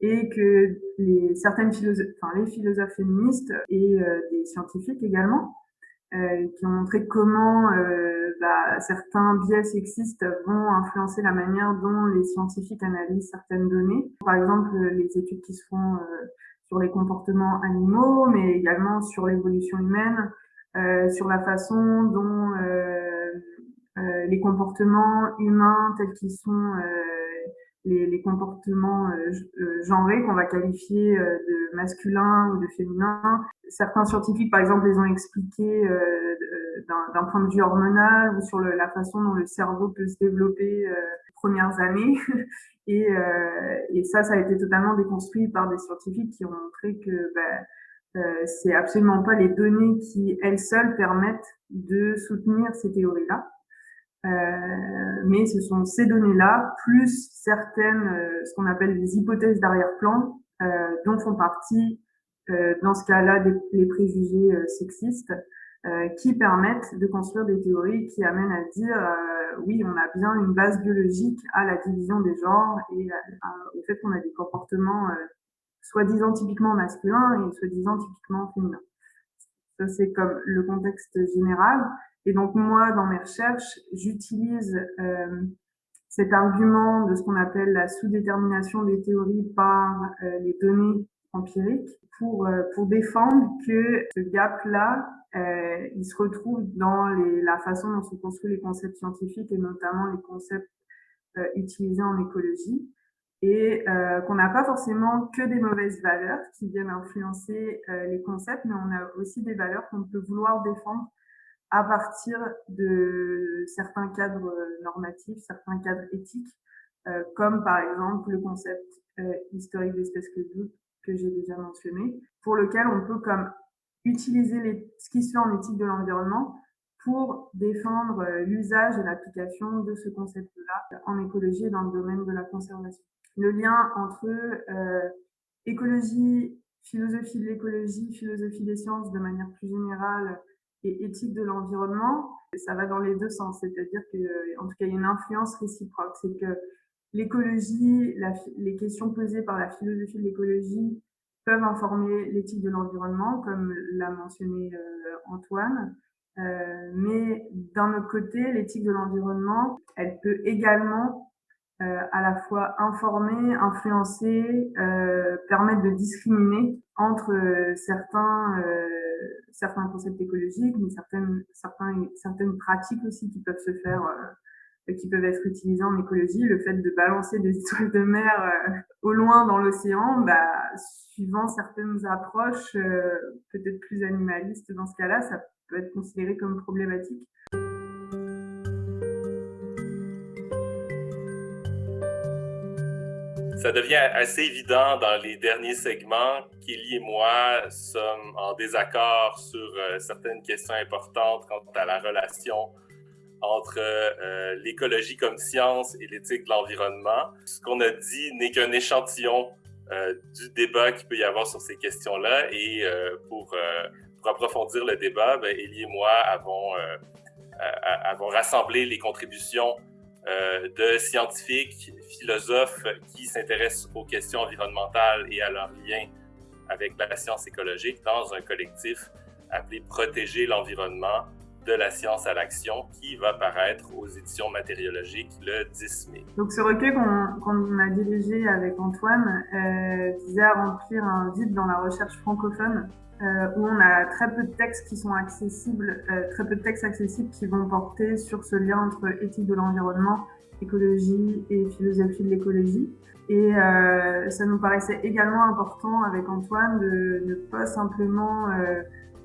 et que les certaines philosophes, enfin les philosophes féministes et euh, des scientifiques également, euh, qui ont montré comment euh, bah, certains biais sexistes vont influencer la manière dont les scientifiques analysent certaines données. Par exemple, les études qui se font sur les comportements animaux, mais également sur l'évolution humaine, euh, sur la façon dont euh, euh, les comportements humains tels qu'ils sont les, les, comportements euh, genrés qu'on va qualifier de masculin ou de féminin. Certains scientifiques, par exemple, les ont expliqués euh, d'un point de vue hormonal ou sur le, la façon dont le cerveau peut se développer euh, les premières années. (laughs) et, et, ça, ça a été totalement déconstruit par des scientifiques qui ont montré que bah, euh, c'est absolument pas les données qui elles seules permettent de soutenir ces théories-là. Euh, mais ce sont ces données-là, plus certaines, euh, ce qu'on appelle les hypothèses d'arrière-plan, euh, dont font partie, euh, dans ce cas-là, les préjugés sexistes, qui permettent de construire des théories qui amènent à dire, oui, on a bien une base biologique à la division des genres et au fait qu'on a des comportements soi-disant typiquement masculin et soi-disant typiquement féminin. Ça, c'est comme le contexte général. Et donc, moi, dans mes recherches, j'utilise euh, cet argument de ce qu'on appelle la sous-détermination des théories par euh, les données empiriques pour, euh, pour défendre que ce gap-là, euh, il se retrouve dans les, la façon dont sont construits les concepts scientifiques et notamment les concepts euh, utilisés en écologie et euh, qu'on n'a pas forcément que des mauvaises valeurs qui viennent influencer euh, les concepts, mais on a aussi des valeurs qu'on peut vouloir défendre à partir de certains cadres normatifs, certains cadres éthiques, euh, comme par exemple le concept euh, historique d'espèce que doute que j'ai déjà mentionné, pour lequel on peut comme utiliser ce qui se fait en éthique de l'environnement pour défendre euh, l'usage et l'application de ce concept-là en écologie et dans le domaine de la conservation le lien entre euh, écologie, philosophie de l'écologie, philosophie des sciences de manière plus générale et éthique de l'environnement, ça va dans les deux sens. C'est-à-dire que, en tout cas, il y a une influence réciproque. C'est que l'écologie, les questions posées par la philosophie de l'écologie peuvent informer l'éthique de l'environnement, comme l'a mentionné euh, Antoine. Euh, mais d'un autre côté, l'éthique de l'environnement, elle peut également à la fois informer, influencer, permettre de discriminer entre certains certains concepts écologiques, mais certaines certaines pratiques aussi qui peuvent se faire qui peuvent être utilisés en écologie. Le fait de balancer des (laughs) étoiles de mer euh, au loin dans l'océan, bah, suivant certaines approches euh, peut-être plus animalistes dans ce cas-là, ça peut être considéré comme problématique. Ça devient assez évident dans les derniers segments qu'Elie et moi sommes en désaccord sur euh, certaines questions importantes quant à la relation entre euh, l'écologie comme science et l'éthique de l'environnement. Ce qu'on a dit n'est qu'un échantillon euh, du débat qu'il peut y avoir sur ces questions-là. Et pour, approfondir le débat, ben, Élie et moi avons rassemblé les contributions de scientifiques, philosophes qui s'intéressent aux questions environnementales et à leur lien avec la science écologique dans un collectif appelé Protéger l'environnement, de la science à l'action qui va paraître aux éditions matériologiques le 10 mai. Donc ce recueil qu'on a dirigé avec Antoine euh, visait à remplir un vide dans la recherche francophone euh, où on a très peu de textes qui sont accessibles, euh, très peu de textes accessibles qui vont porter sur ce lien entre éthique de l'environnement, écologie et philosophie de l'écologie. Et euh, ça nous paraissait également important avec Antoine de ne pas simplement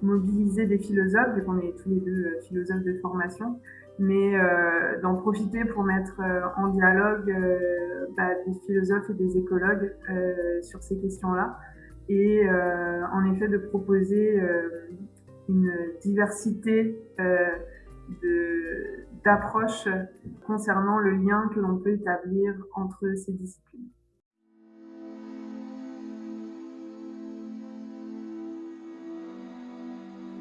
mobiliser des philosophes, vu qu'on est tous les deux philosophes de formation, mais d'en profiter pour mettre en dialogue bah, des philosophes et des écologues sur ces questions-là, et en effet de proposer une diversité d'approches concernant le lien que l'on peut établir entre ces disciplines.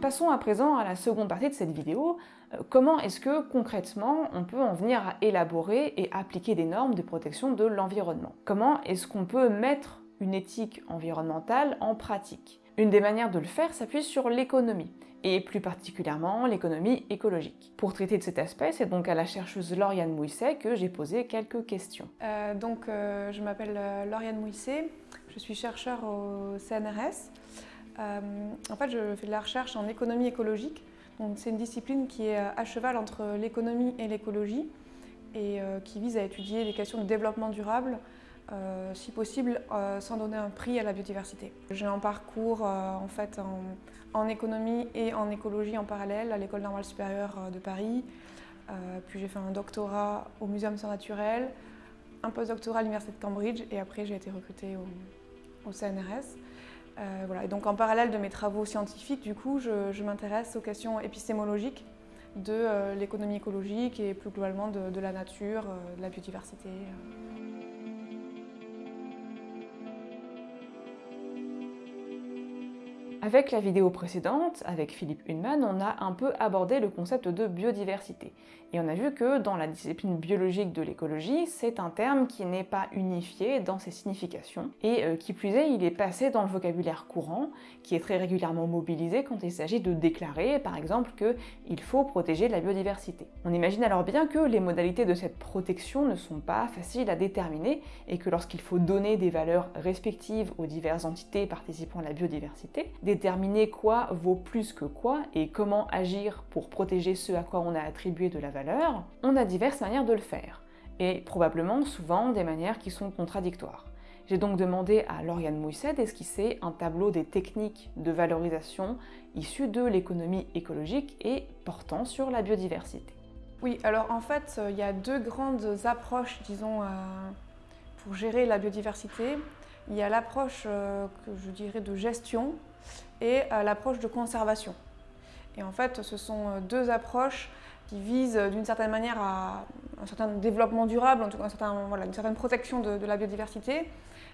Passons à présent à la seconde partie de cette vidéo. Euh, comment est-ce que concrètement on peut en venir à élaborer et appliquer des normes de protection de l'environnement? Comment est-ce qu'on peut mettre une éthique environnementale en pratique Une des manières de le faire s'appuie sur l'économie et plus particulièrement l'économie écologique. Pour traiter de cet aspect, c'est donc à la chercheuse Lauriane Mouisset que j'ai posé quelques questions. Euh, donc, euh, je m'appelle euh, Lauriane Mouisset, je suis chercheur au CNRS. En fait, je fais de la recherche en économie écologique. C'est une discipline qui est à cheval entre l'économie et l'écologie et qui vise à étudier les questions de développement durable, euh, si possible sans donner un prix à la biodiversité. J'ai un parcours en, fait, en, économie et en écologie en parallèle à l'École normale supérieure de Paris. puis j'ai fait un doctorat au Muséum sciences naturelles, un postdoctorat à l'Université de Cambridge et après j'ai été recrutée au CNRS. Euh, voilà. Et donc en parallèle de mes travaux scientifiques, du coup, je, m'intéresse aux questions épistémologiques de euh, l'économie écologique et plus globalement de, la nature, euh, de la biodiversité. Avec la vidéo précédente, avec Philippe Hunman, on a un peu abordé le concept de biodiversité. Et on a vu que dans la discipline biologique de l'écologie, c'est un terme qui n'est pas unifié dans ses significations, et euh, qui plus est, il est passé dans le vocabulaire courant, qui est très régulièrement mobilisé quand il s'agit de déclarer, par exemple, qu'il faut protéger la biodiversité. On imagine alors bien que les modalités de cette protection ne sont pas faciles à déterminer, et que lorsqu'il faut donner des valeurs respectives aux diverses entités participant à la biodiversité, déterminer quoi vaut plus que quoi, et comment agir pour protéger ce à quoi on a attribué de la valeur on a diverses manières de le faire, et probablement souvent des manières qui sont contradictoires. J'ai donc demandé à Lauriane Mousset d'esquisser un tableau des techniques de valorisation issues de l'économie écologique et portant sur la biodiversité. Oui, alors en fait, euh, il y a deux grandes approches, disons, euh, pour gérer la biodiversité. Il y a l'approche euh, que je dirais de gestion et l'approche de conservation. Et en fait, ce sont deux approches qui vise euh, d'une certaine manière à un certain développement durable, en tout cas une certaine protection de, la biodiversité,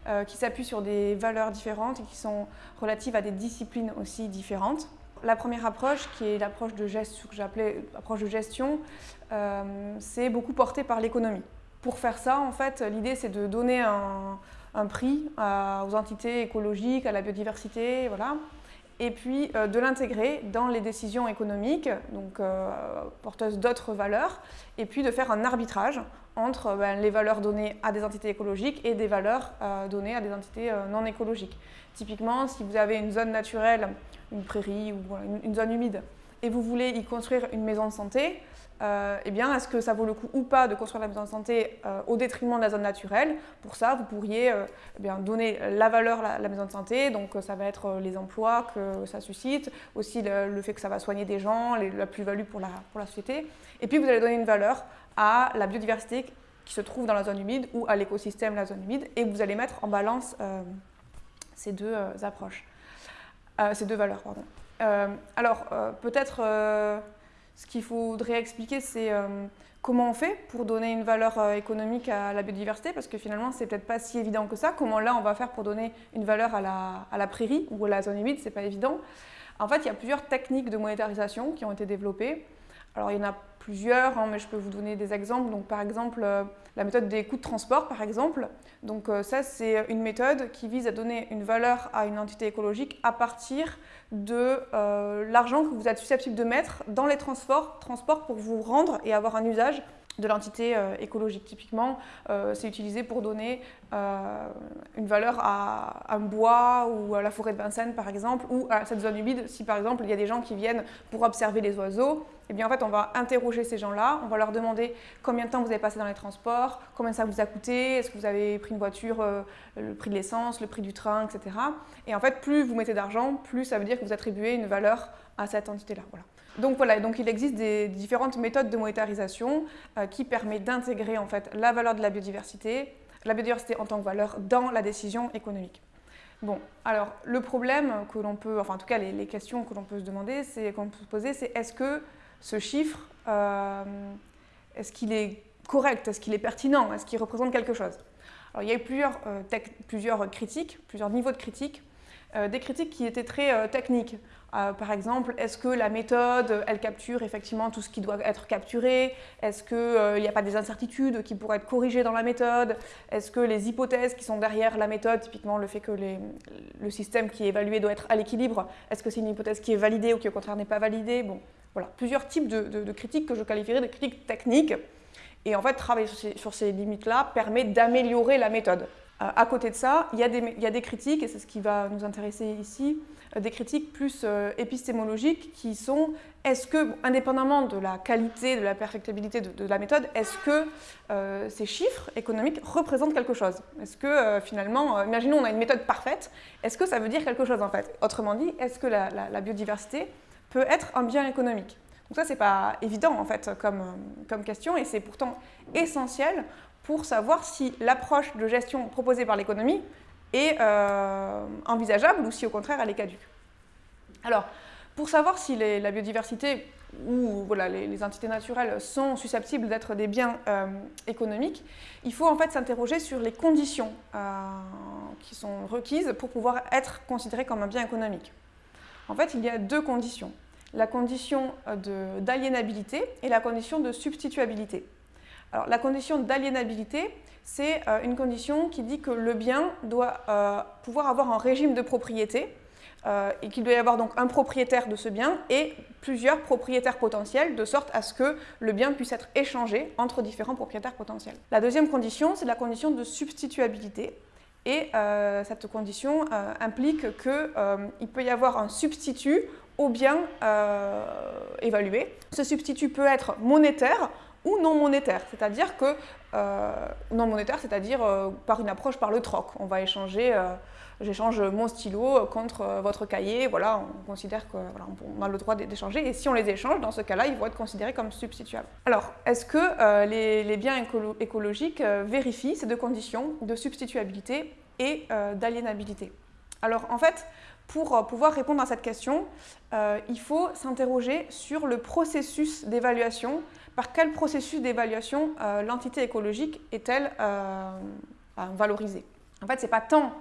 euh, qui s'appuie sur des valeurs différentes et qui sont relatives à des disciplines aussi différentes. La première approche, qui est l'approche de gestion, euh, c'est beaucoup porté par l'économie. Pour faire ça, en fait, l'idée c'est de donner un, prix aux entités écologiques, à la biodiversité, voilà, et puis de l'intégrer dans les décisions économiques, donc porteuses d'autres valeurs, et puis de faire un arbitrage entre ben, les valeurs données à des entités écologiques et des valeurs données à des entités non écologiques. Typiquement, si vous avez une zone naturelle, une prairie ou une zone humide, et vous voulez y construire une maison de santé, euh, eh bien, est-ce que ça vaut le coup ou pas de construire la maison de santé euh, au détriment de la zone naturelle? Pour ça, vous pourriez euh, eh bien, donner la valeur à la, maison de santé, donc ça va être les emplois que ça suscite, aussi le, fait que ça va soigner des gens, la plus-value pour la société. Et puis, vous allez donner une valeur à la biodiversité qui se trouve dans la zone humide ou à l'écosystème de la zone humide, et vous allez mettre en balance ces deux approches, ces deux valeurs. Pardon. alors, peut-être ce qu'il faudrait expliquer, c'est euh, comment on fait pour donner une valeur euh, économique à la biodiversité, parce que finalement, c'est peut-être pas si évident que ça. Comment là, on va faire pour donner une valeur à la, prairie ou à la zone humide, c'est pas évident. En fait, il y a plusieurs techniques de monétarisation qui ont été développées. Alors, il y en a plusieurs, hein, mais je peux vous donner des exemples. Donc, par exemple, euh, la méthode des coûts de transport, par exemple. Donc, ça, c'est une méthode qui vise à donner une valeur à une entité écologique à partir de euh, l'argent que vous êtes susceptible de mettre dans les transports, transports pour vous rendre et avoir un usage de l'entité euh, écologique. Typiquement, euh, c'est utilisé pour donner euh, une valeur à, un bois ou à la forêt de Vincennes, par exemple, ou à cette zone humide. Si, par exemple, il y a des gens qui viennent pour observer les oiseaux, eh bien, en fait, on va interroger ces gens-là, on va leur demander combien de temps vous avez passé dans les transports, combien ça vous a coûté, est-ce que vous avez pris une voiture, le prix de l'essence, le prix du train, etc. Et en fait, plus vous mettez d'argent, plus ça veut dire que vous attribuez une valeur à cette entité-là. Voilà. Donc voilà, donc il existe des différentes méthodes de monétarisation euh, qui permettent d'intégrer en fait la valeur de la biodiversité, la biodiversité en tant que valeur dans la décision économique. Bon, alors le problème que l'on peut, enfin en tout cas les, questions que l'on peut se demander, c'est qu'on peut se poser, c'est est-ce que ce chiffre, euh, est-ce qu'il est correct, est-ce qu'il est pertinent, est-ce qu'il représente quelque chose? Alors il y a eu plusieurs, euh, plusieurs critiques, plusieurs niveaux de critiques, des critiques qui étaient très techniques. Euh, par exemple, est-ce que la méthode, elle capture effectivement tout ce qui doit être capturé? Est-ce qu'il euh, n'y a pas des incertitudes qui pourraient être corrigées dans la méthode? Est-ce que les hypothèses qui sont derrière la méthode, typiquement le fait que le système qui est évalué doit être à l'équilibre, est-ce que c'est une hypothèse qui est validée ou qui au contraire n'est pas validée? Bon, voilà, plusieurs types de, critiques que je qualifierais de critiques techniques. Et en fait, travailler sur ces, limites-là permet d'améliorer la méthode. Euh, à côté de ça, il y, a des critiques, et c'est ce qui va nous intéresser ici, euh, des critiques plus euh, épistémologiques qui sont est-ce que, indépendamment de la qualité, de la perfectibilité de, la méthode, est-ce que euh, ces chiffres économiques représentent quelque chose? Est-ce que finalement, imaginons on a une méthode parfaite, est-ce que ça veut dire quelque chose en fait? Autrement dit, est-ce que la, biodiversité peut être un bien économique? Donc ça, c'est pas évident en fait comme, comme question et c'est pourtant essentiel pour savoir si l'approche de gestion proposée par l'économie est euh, envisageable ou si au contraire elle est caduque. Alors, pour savoir si la biodiversité ou les, entités naturelles sont susceptibles d'être des biens euh, économiques, il faut en fait s'interroger sur les conditions euh, qui sont requises pour pouvoir être considéré comme un bien économique. En fait, il y a deux conditions. La condition d'aliénabilité et la condition de substituabilité. Alors, la condition d'aliénabilité, c'est euh, une condition qui dit que le bien doit euh, pouvoir avoir un régime de propriété euh, et qu'il doit y avoir donc un propriétaire de ce bien et plusieurs propriétaires potentiels, de sorte à ce que le bien puisse être échangé entre différents propriétaires potentiels. La deuxième condition, c'est la condition de substituabilité. Et cette condition implique qu'il peut y avoir un substitut au bien évalué. Ce substitut peut être monétaire ou non monétaire, c'est-à-dire que non monétaire, c'est-à-dire euh, par une approche par le troc. On va échanger, euh, j'échange mon stylo contre votre cahier, voilà, on considère qu'on a le droit d'échanger, et si on les échange, dans ce cas-là, ils vont être considérés comme substituables. Alors, est-ce que les, biens écologiques vérifient ces deux conditions de substituabilité et d'aliénabilité? Alors, en fait, pour pouvoir répondre à cette question, il faut s'interroger sur le processus d'évaluation par quel processus d'évaluation euh, l'entité écologique est-elle euh, valorisée En fait, ce n'est pas tant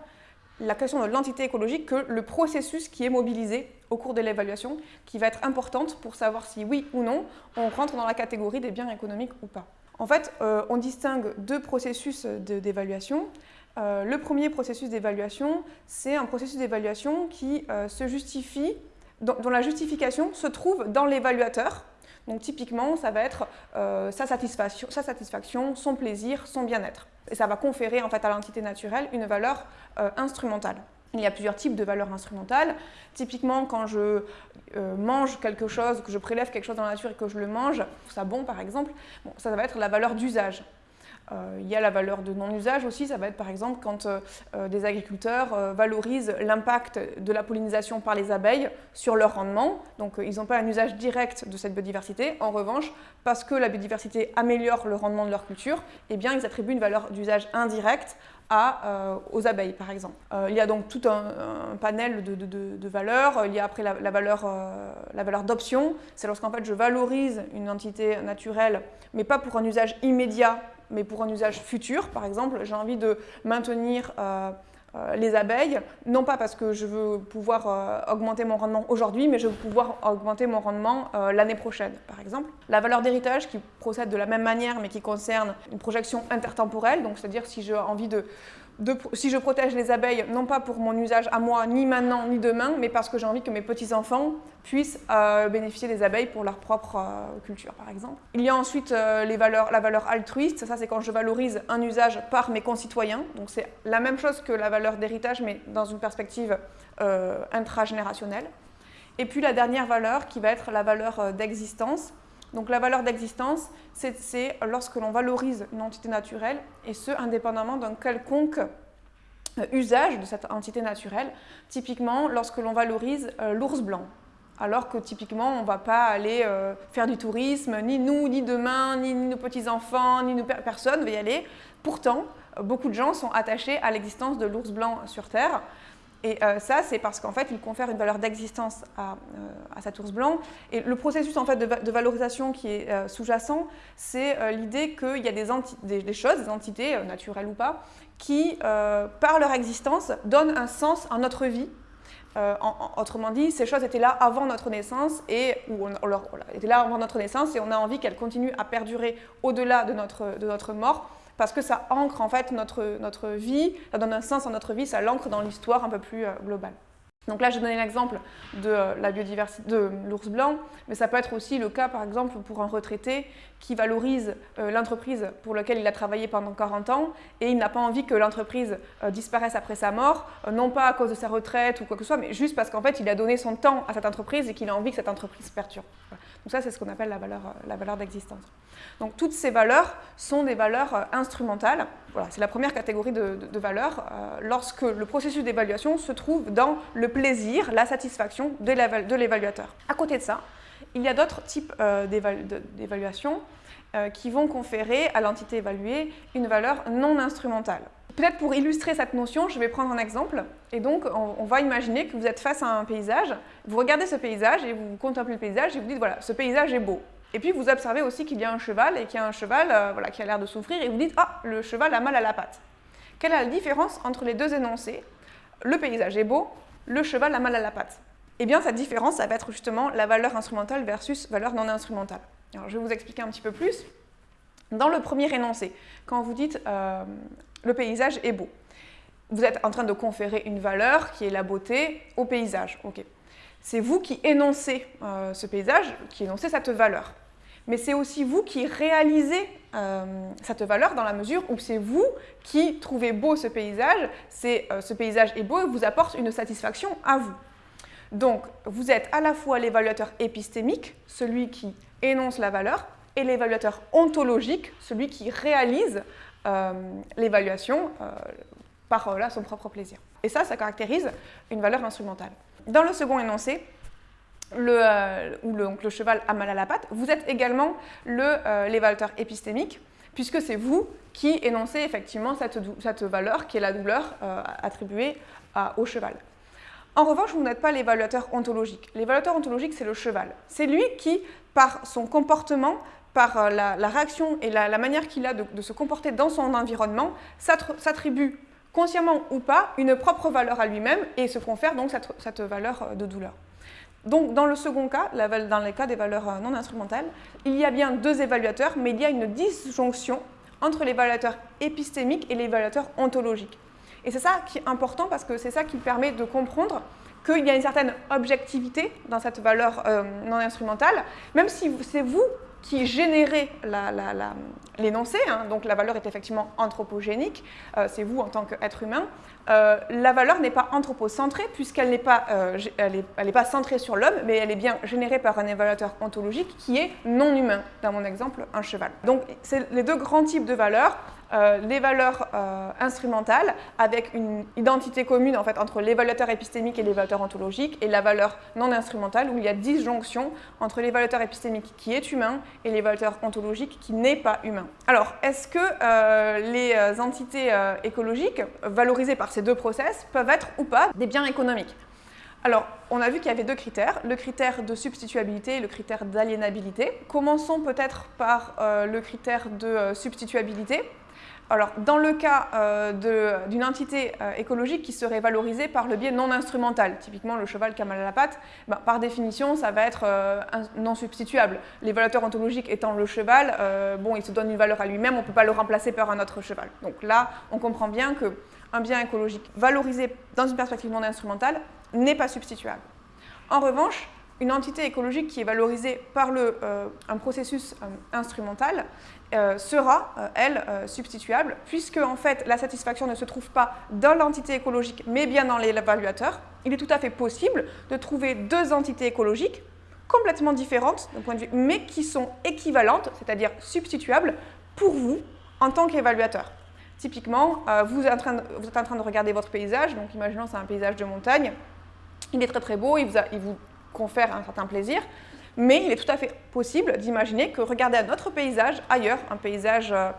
la question de l'entité écologique que le processus qui est mobilisé au cours de l'évaluation qui va être importante pour savoir si oui ou non on rentre dans la catégorie des biens économiques ou pas. En fait, euh, on distingue deux processus d'évaluation. Le premier processus d'évaluation, c'est un processus d'évaluation qui se justifie, dont, la justification se trouve dans l'évaluateur. Donc typiquement, ça va être sa, satisfaction, sa satisfaction, son plaisir, son bien-être. Et ça va conférer en fait à l'entité naturelle une valeur instrumentale. Il y a plusieurs types de valeurs instrumentales. Typiquement, quand je euh, mange quelque chose, que je prélève quelque chose dans la nature et que je le mange, ça bon par exemple, bon, ça va être la valeur d'usage. Euh, il y a la valeur de non-usage aussi, ça va être par exemple quand euh, des agriculteurs valorisent l'impact de la pollinisation par les abeilles sur leur rendement. Donc ils n'ont pas un usage direct de cette biodiversité. En revanche, parce que la biodiversité améliore le rendement de leur culture, eh bien ils attribuent une valeur d'usage indirect euh, aux abeilles, par exemple. Euh, il y a donc tout un, panel de, valeurs. Il y a après la, valeur, euh, la valeur d'option. C'est lorsqu'en fait je valorise une entité naturelle, mais pas pour un usage immédiat, mais pour un usage futur. Par exemple, j'ai envie de maintenir euh, les abeilles, non pas parce que je veux pouvoir euh, augmenter mon rendement aujourd'hui, mais je veux pouvoir augmenter mon rendement euh, l'année prochaine, par exemple. La valeur d'héritage qui procède de la même manière, mais qui concerne une projection intertemporelle, donc c'est-à-dire si j'ai envie de si je protège les abeilles, non pas pour mon usage à moi, ni maintenant, ni demain, mais parce que j'ai envie que mes petits-enfants puissent euh, bénéficier des abeilles pour leur propre euh, culture, par exemple. Il y a ensuite euh, la valeur altruiste, ça c'est quand je valorise un usage par mes concitoyens, donc c'est la même chose que la valeur d'héritage, mais dans une perspective intragénérationnelle. Et puis la dernière valeur qui va être la valeur d'existence, donc la valeur d'existence, c'est lorsque l'on valorise une entité naturelle, et ce, indépendamment d'un quelconque euh, usage de cette entité naturelle. Typiquement, lorsque l'on valorise euh, l'ours blanc, alors que typiquement, on ne va pas aller euh, faire du tourisme, ni nous, ni demain, ni, nos petits-enfants, ni nous, personne ne va y aller. Pourtant, beaucoup de gens sont attachés à l'existence de l'ours blanc sur Terre, et euh, ça, c'est parce qu'en fait, il confère une valeur d'existence à, euh, cet ours blanc. Et le processus en fait, de, valorisation qui est euh, sous-jacent, c'est l'idée qu'il y a des, choses, des entités, naturelles ou pas, qui, par leur existence, donnent un sens à notre vie. autrement dit, ces choses étaient là avant notre naissance et étaient là avant notre naissance et on a envie qu'elles continuent à perdurer au-delà de notre, de notre mort parce que ça ancre en fait notre, notre vie, ça donne un sens à notre vie, ça l'ancre dans l'histoire un peu plus euh, globale. Donc là, j'ai donné l'exemple de euh, la biodiversité de l'ours blanc, mais ça peut être aussi le cas, par exemple, pour un retraité qui valorise euh, l'entreprise pour laquelle il a travaillé pendant 40 ans et il n'a pas envie que l'entreprise disparaisse après sa mort, non pas à cause de sa retraite ou quoi que ce soit, mais juste parce qu'en fait, il a donné son temps à cette entreprise et qu'il a envie que cette entreprise perturbe. Donc ça, c'est ce qu'on appelle la valeur, la valeur d'existence. Donc toutes ces valeurs sont des valeurs euh, instrumentales. Voilà, c'est la première catégorie de, valeurs euh, lorsque le processus d'évaluation se trouve dans le plaisir, la satisfaction de l'évaluateur. À côté de ça, il y a d'autres types euh, d'évaluation qui vont conférer à l'entité évaluée une valeur non instrumentale. Peut-être pour illustrer cette notion, je vais prendre un exemple. Et donc, on, va imaginer que vous êtes face à un paysage, vous regardez ce paysage et vous contemplez le paysage et vous dites, voilà, ce paysage est beau. Et puis vous observez aussi qu'il y a un cheval et qu'il y a un cheval euh, voilà, qui a l'air de souffrir et vous dites Ah, le cheval a mal à la patte. Quelle est la différence entre les deux énoncés? Le paysage est beau, le cheval a mal à la patte. Eh bien, cette différence, ça va être justement la valeur instrumentale versus valeur non instrumentale. Alors, je vais vous expliquer un petit peu plus. Dans le premier énoncé, quand vous dites euh, le paysage est beau, vous êtes en train de conférer une valeur qui est la beauté au paysage. C'est vous qui énoncez euh, ce paysage, qui énoncez cette valeur mais c'est aussi vous qui réalisez euh, cette valeur dans la mesure où c'est vous qui trouvez beau ce paysage, euh, ce paysage est beau et vous apporte une satisfaction à vous. Donc, vous êtes à la fois l'évaluateur épistémique, celui qui énonce la valeur, et l'évaluateur ontologique, celui qui réalise l'évaluation par son propre plaisir. Et ça, ça caractérise une valeur instrumentale. Dans le second énoncé, le, euh, ou le, cheval a mal à la patte, vous êtes également euh, l'évaluateur épistémique, puisque c'est vous qui énoncez effectivement cette, valeur qui est la douleur euh, attribuée au cheval. En revanche, vous n'êtes pas l'évaluateur ontologique. L'évaluateur ontologique, c'est le cheval. C'est lui qui, par son comportement, par la, réaction et la, manière qu'il a de, se comporter dans son environnement, s'attribue, consciemment ou pas, une propre valeur à lui-même et se confère donc cette valeur de douleur. Donc, dans le second cas, dans les cas des valeurs euh, non instrumentales, il y a bien deux évaluateurs, mais il y a une disjonction entre l'évaluateur épistémique et l'évaluateur ontologique. Et c'est ça qui est important parce que c'est ça qui permet de comprendre qu'il y a une certaine objectivité dans cette valeur euh, non instrumentale, même si c'est vous qui générez l'énoncé, hein, donc la valeur est effectivement anthropogénique, euh, c'est vous en tant qu'être humain, euh, la valeur n'est pas anthropocentrée puisqu'elle n'est pas, pas centrée sur l'homme, mais elle est bien générée par un évaluateur ontologique qui est non humain, dans mon exemple, un cheval. Donc c'est les deux grands types de valeurs, euh, les valeurs euh, instrumentales avec une identité commune en fait, entre l'évaluateur épistémique et l'évaluateur ontologique et la valeur non instrumentale où il y a disjonction entre l'évaluateur épistémique qui est humain et l'évaluateur ontologique qui n'est pas humain. Alors, est-ce que euh, les entités écologiques valorisées par ces deux process peuvent être ou pas des biens économiques? Alors, on a vu qu'il y avait deux critères, le critère de substituabilité et le critère d'aliénabilité. Commençons peut-être par le critère de substituabilité. Alors, dans le cas euh, d'une entité euh, écologique qui serait valorisée par le biais non instrumental, typiquement le cheval qui a mal à la patte, ben, par définition, ça va être euh, non substituable. L'évaluateur ontologique étant le cheval, bon, il se donne une valeur à lui-même, on ne peut pas le remplacer par un autre cheval. Donc là, on comprend bien qu'un bien écologique valorisé dans une perspective non instrumentale n'est pas substituable. En revanche, une entité écologique qui est valorisée par le, un processus instrumental euh, sera, euh, elle, euh, substituable, puisque en fait la satisfaction ne se trouve pas dans l'entité écologique, mais bien dans l'évaluateur. Il est tout à fait possible de trouver deux entités écologiques complètement différentes d'un point de vue, mais qui sont équivalentes, c'est-à-dire substituables, pour vous en tant qu'évaluateur. Typiquement, vous, êtes en train de, regarder votre paysage, donc imaginons c'est un paysage de montagne, il est très très beau, il vous confère un certain plaisir, mais il est tout à fait possible d'imaginer que regarder un autre paysage ailleurs, un paysage euh,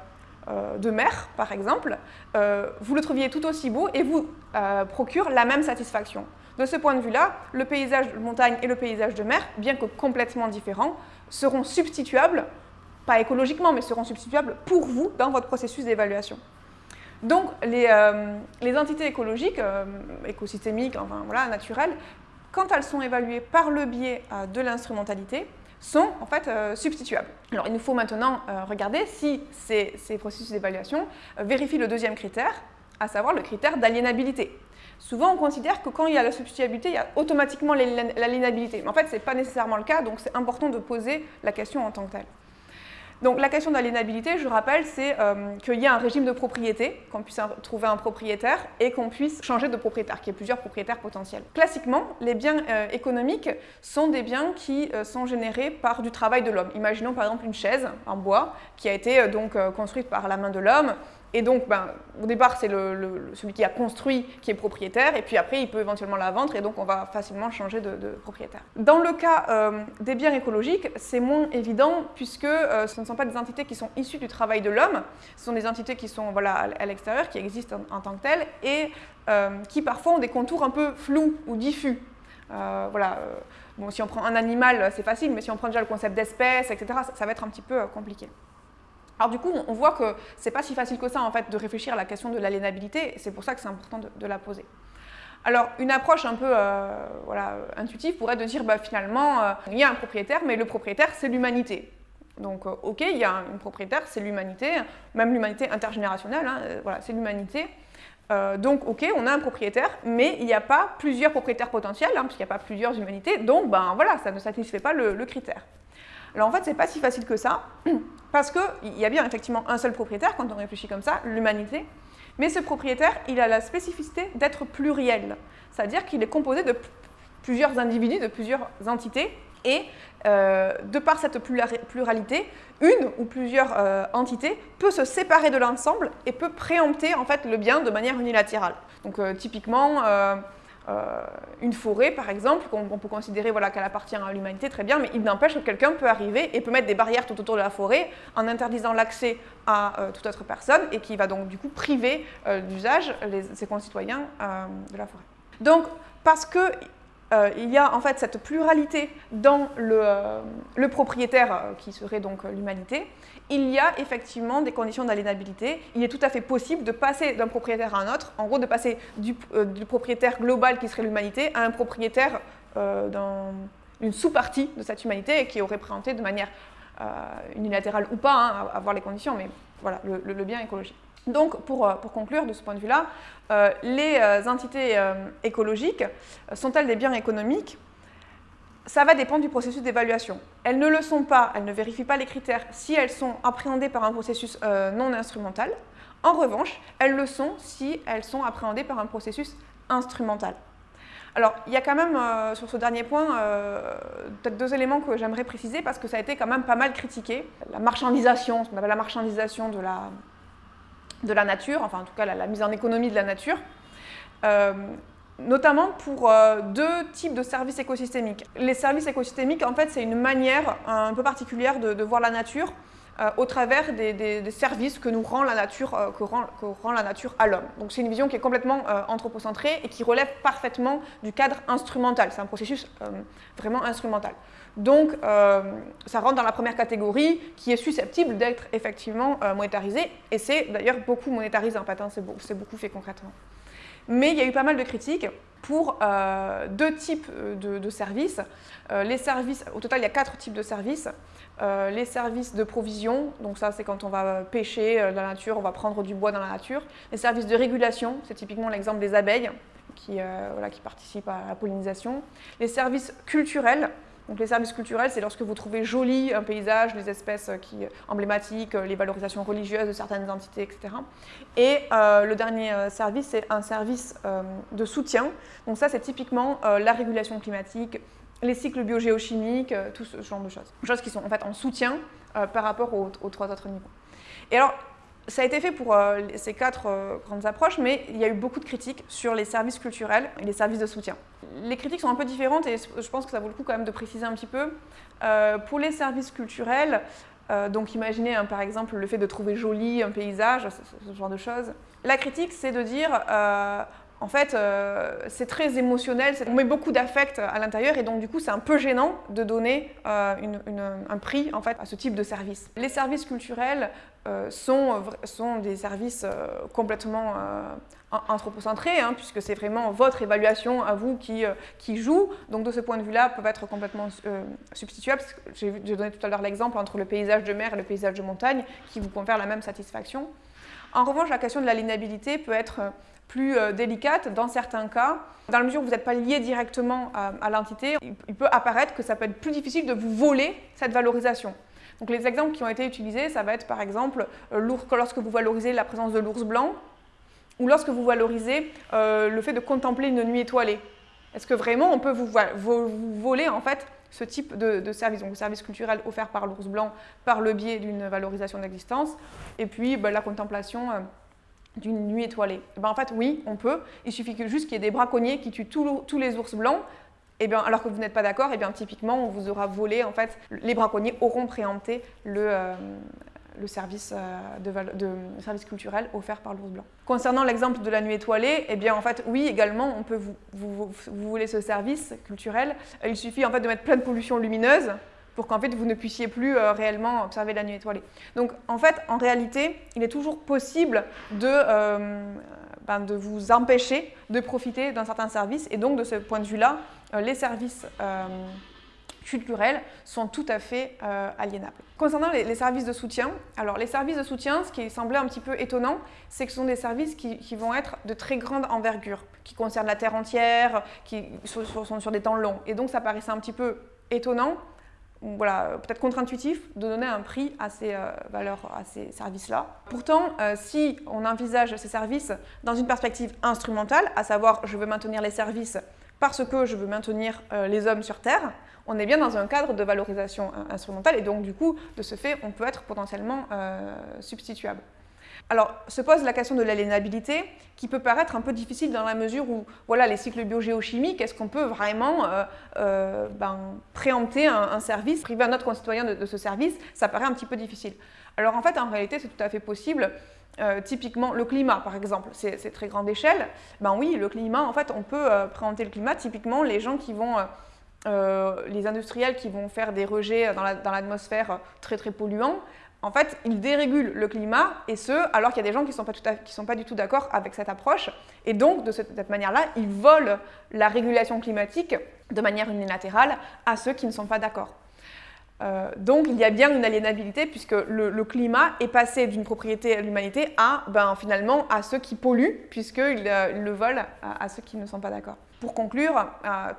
euh, de mer par exemple, euh, vous le trouviez tout aussi beau et vous procure la même satisfaction. De ce point de vue-là, le paysage de montagne et le paysage de mer, bien que complètement différents, seront substituables, pas écologiquement, mais seront substituables pour vous dans votre processus d'évaluation. Donc, les, les, entités écologiques, écosystémiques, enfin voilà, naturelles, quand elles sont évaluées par le biais euh, de l'instrumentalité, sont en fait euh, substituables. Alors il nous faut maintenant euh, regarder si ces, processus d'évaluation vérifient le deuxième critère, à savoir le critère d'aliénabilité. Souvent, on considère que quand il y a la substituabilité, il y a automatiquement l'aliénabilité. Mais en fait, ce n'est pas nécessairement le cas, donc c'est important de poser la question en tant que telle. Donc la question d'aliénabilité, je rappelle, c'est euh, qu'il y a un régime de propriété, qu'on puisse trouver un propriétaire et qu'on puisse changer de propriétaire, qu'il y ait plusieurs propriétaires potentiels. Classiquement, les biens euh, économiques sont des biens qui euh, sont générés par du travail de l'homme. Imaginons par exemple une chaise en bois qui a été donc construite par la main de l'homme et donc, ben, au départ, c'est celui qui a construit qui est propriétaire, et puis après, il peut éventuellement la vendre, et donc on va facilement changer de, propriétaire. Dans le cas euh, des biens écologiques, c'est moins évident, puisque euh, ce ne sont pas des entités qui sont issues du travail de l'homme, ce sont des entités qui sont à l'extérieur, qui existent en, tant que telles, et euh, qui parfois ont des contours un peu flous ou diffus. voilà. Bon, si on prend un animal, c'est facile, mais si on prend déjà le concept d'espèce, etc., ça va être un petit peu compliqué. Alors du coup, on voit que c'est pas si facile que ça en fait de réfléchir à la question de l'aliénabilité, c'est pour ça que c'est important de, la poser. Alors une approche un peu euh, intuitive pourrait de dire bah, finalement euh, il y a un propriétaire, mais le propriétaire c'est l'humanité. Donc euh, ok, il y a un propriétaire, c'est l'humanité, même l'humanité intergénérationnelle, hein, voilà, c'est l'humanité. donc ok, on a un propriétaire, mais il n'y a pas plusieurs propriétaires potentiels, hein, puisqu'il n'y a pas plusieurs humanités, donc ben voilà, ça ne satisfait pas le critère. Alors en fait, c'est pas si facile que ça, (clears throat) parce qu'il y a bien effectivement un seul propriétaire quand on réfléchit comme ça, l'humanité, mais ce propriétaire, il a la spécificité d'être pluriel, c'est-à-dire qu'il est composé de plusieurs individus, de plusieurs entités, et euh, de par cette pluralité, une ou plusieurs euh, entités peut se séparer de l'ensemble et peut préempter en fait le bien de manière unilatérale. Donc euh, typiquement, une forêt, par exemple, qu'on peut considérer voilà, qu'elle appartient à l'humanité, très bien, mais il n'empêche que quelqu'un peut arriver et peut mettre des barrières tout autour de la forêt en interdisant l'accès à euh, toute autre personne et qui va donc du coup priver euh, d'usage ses concitoyens de la forêt. Donc, parce que euh, il y a en fait cette pluralité dans le, euh, propriétaire euh, qui serait donc l'humanité. Il y a effectivement des conditions d'aliénabilité. Il est tout à fait possible de passer d'un propriétaire à un autre, en gros de passer du, propriétaire global qui serait l'humanité à un propriétaire dans une sous-partie de cette humanité qui aurait présenté de manière unilatérale ou pas, hein, les conditions, mais voilà, le, bien écologique. Donc, pour, pour, conclure de ce point de vue-là, les entités écologiques sont-elles des biens économiques? Ça va dépendre du processus d'évaluation. Elles ne le sont pas, elles ne vérifient pas les critères si elles sont appréhendées par un processus euh, non instrumental. En revanche, elles le sont si elles sont appréhendées par un processus instrumental. Alors, il y a quand même, euh, sur ce dernier point, euh, peut-être deux éléments que j'aimerais préciser parce que ça a été quand même pas mal critiqué. La marchandisation, ce qu'on appelle la marchandisation de la, de la nature, enfin en tout cas la, mise en économie de la nature notamment pour euh, deux types de services écosystémiques. Les services écosystémiques, en fait, c'est une manière un peu particulière de, voir la nature euh, au travers des, services que nous rend la nature, euh, que, rend, la nature à l'homme. Donc c'est une vision qui est complètement anthropocentrée et qui relève parfaitement du cadre instrumental. C'est un processus vraiment instrumental. Donc ça rentre dans la première catégorie qui est susceptible d'être effectivement monétarisée et c'est d'ailleurs beaucoup monétarisé en fait, hein, c'est beaucoup fait concrètement. Mais il y a eu pas mal de critiques pour euh, deux types de, services. Euh, les services, au total, il y a quatre types de services. Euh, les services de provision, donc ça c'est quand on va pêcher dans la nature, on va prendre du bois dans la nature. Les services de régulation, c'est typiquement l'exemple des abeilles qui participent à la pollinisation. Les services culturels, donc les services culturels, c'est lorsque vous trouvez joli un paysage, les espèces qui, emblématiques, les valorisations religieuses de certaines entités, etc. Et euh, le dernier euh, service, c'est un service euh, de soutien. Donc ça, c'est typiquement la régulation climatique, les cycles biogéochimiques, tout ce genre de choses. Choses qui sont en fait en soutien par rapport aux, aux, trois autres niveaux. Et alors, ça a été fait pour euh, ces quatre euh, grandes approches, mais il y a eu beaucoup de critiques sur les services culturels et les services de soutien. Les critiques sont un peu différentes et je pense que ça vaut le coup quand même de préciser un petit peu. Euh, pour les services culturels, donc imaginez hein, par exemple le fait de trouver joli un paysage, ce, genre de choses. La critique, c'est de dire en fait, c'est très émotionnel, on met beaucoup d'affect à l'intérieur et donc du coup c'est un peu gênant de donner un prix en fait, à ce type de service. Les services culturels euh, sont, des services euh, complètement euh, anthropocentrés, hein, puisque c'est vraiment votre évaluation à vous qui, qui joue. Donc de ce point de vue-là, peuvent être complètement substituables. J'ai donné tout à l'heure l'exemple entre le paysage de mer et le paysage de montagne, qui vous confèrent la même satisfaction. En revanche, la question de l'aliénabilité peut être plus délicate dans certains cas. Dans la mesure où vous n'êtes pas lié directement à, à l'entité, il peut apparaître que ça peut être plus difficile de vous voler cette valorisation. Donc les exemples qui ont été utilisés, ça va être par exemple euh, lorsque vous valorisez la présence de l'ours blanc ou lorsque vous valorisez euh, le fait de contempler une nuit étoilée. Est-ce que vraiment on peut vous, voler en fait ce type de, service, donc le service culturel offert par l'ours blanc par le biais d'une valorisation d'existence, et puis bah, la contemplation euh, d'une nuit étoilée. Eh ben, en fait, oui, on peut. Il suffit que juste qu'il y ait des braconniers qui tuent tous les ours blancs eh bien, alors que vous n'êtes pas d'accord, eh bien, typiquement, on vous aura volé, en fait, les braconniers auront préempté le, euh, euh, service culturel offert par l'ours blanc. Concernant l'exemple de la nuit étoilée, eh bien, en fait, oui, également, on peut vous, vous, ce service culturel. Il suffit, en fait, de mettre plein de pollution lumineuse pour qu'en fait vous ne puissiez plus euh, réellement observer la nuit étoilée. Donc en fait, en réalité, il est toujours possible de ben, de vous empêcher de profiter d'un certain service. Et donc, de ce point de vue-là, euh, les services euh, culturels sont tout à fait euh, aliénables. Concernant les, services de soutien, alors les services de soutien, ce qui semblait un petit peu étonnant, c'est que ce sont des services qui, vont être de très grande envergure, qui concernent la Terre entière, qui sont sur des temps longs. Et donc ça paraissait un petit peu étonnant voilà, peut-être contre-intuitif de donner un prix à ces euh, valeurs, à ces services-là. Pourtant, euh, si on envisage ces services dans une perspective instrumentale, à savoir je veux maintenir les services parce que je veux maintenir euh, les hommes sur Terre, on est bien dans un cadre de valorisation instrumentale et donc du coup, de ce fait, on peut être potentiellement substituable. Alors, se pose la question de l'aliénabilité, qui peut paraître un peu difficile dans la mesure où, voilà, les cycles biogéochimiques, est-ce qu'on peut vraiment euh, euh, ben, préempter un, service, priver un autre concitoyen de, ce service? Ça paraît un petit peu difficile. Alors en fait, en réalité, c'est tout à fait possible. Euh, typiquement, le climat, par exemple, c'est très grande échelle. Ben oui, le climat, en fait, on peut préempter le climat. Typiquement, les gens qui vont... les industriels qui vont faire des rejets dans l'atmosphère très très polluants, en fait, ils dérégulent le climat, et ce, alors qu'il y a des gens qui ne sont, pas du tout d'accord avec cette approche. Et donc, de cette, manière-là, ils volent la régulation climatique de manière unilatérale à ceux qui ne sont pas d'accord. donc il y a bien une aliénabilité puisque le, climat est passé d'une propriété à l'humanité à ben, finalement à ceux qui polluent puisqu'ils le volent à, ceux qui ne sont pas d'accord. Pour conclure,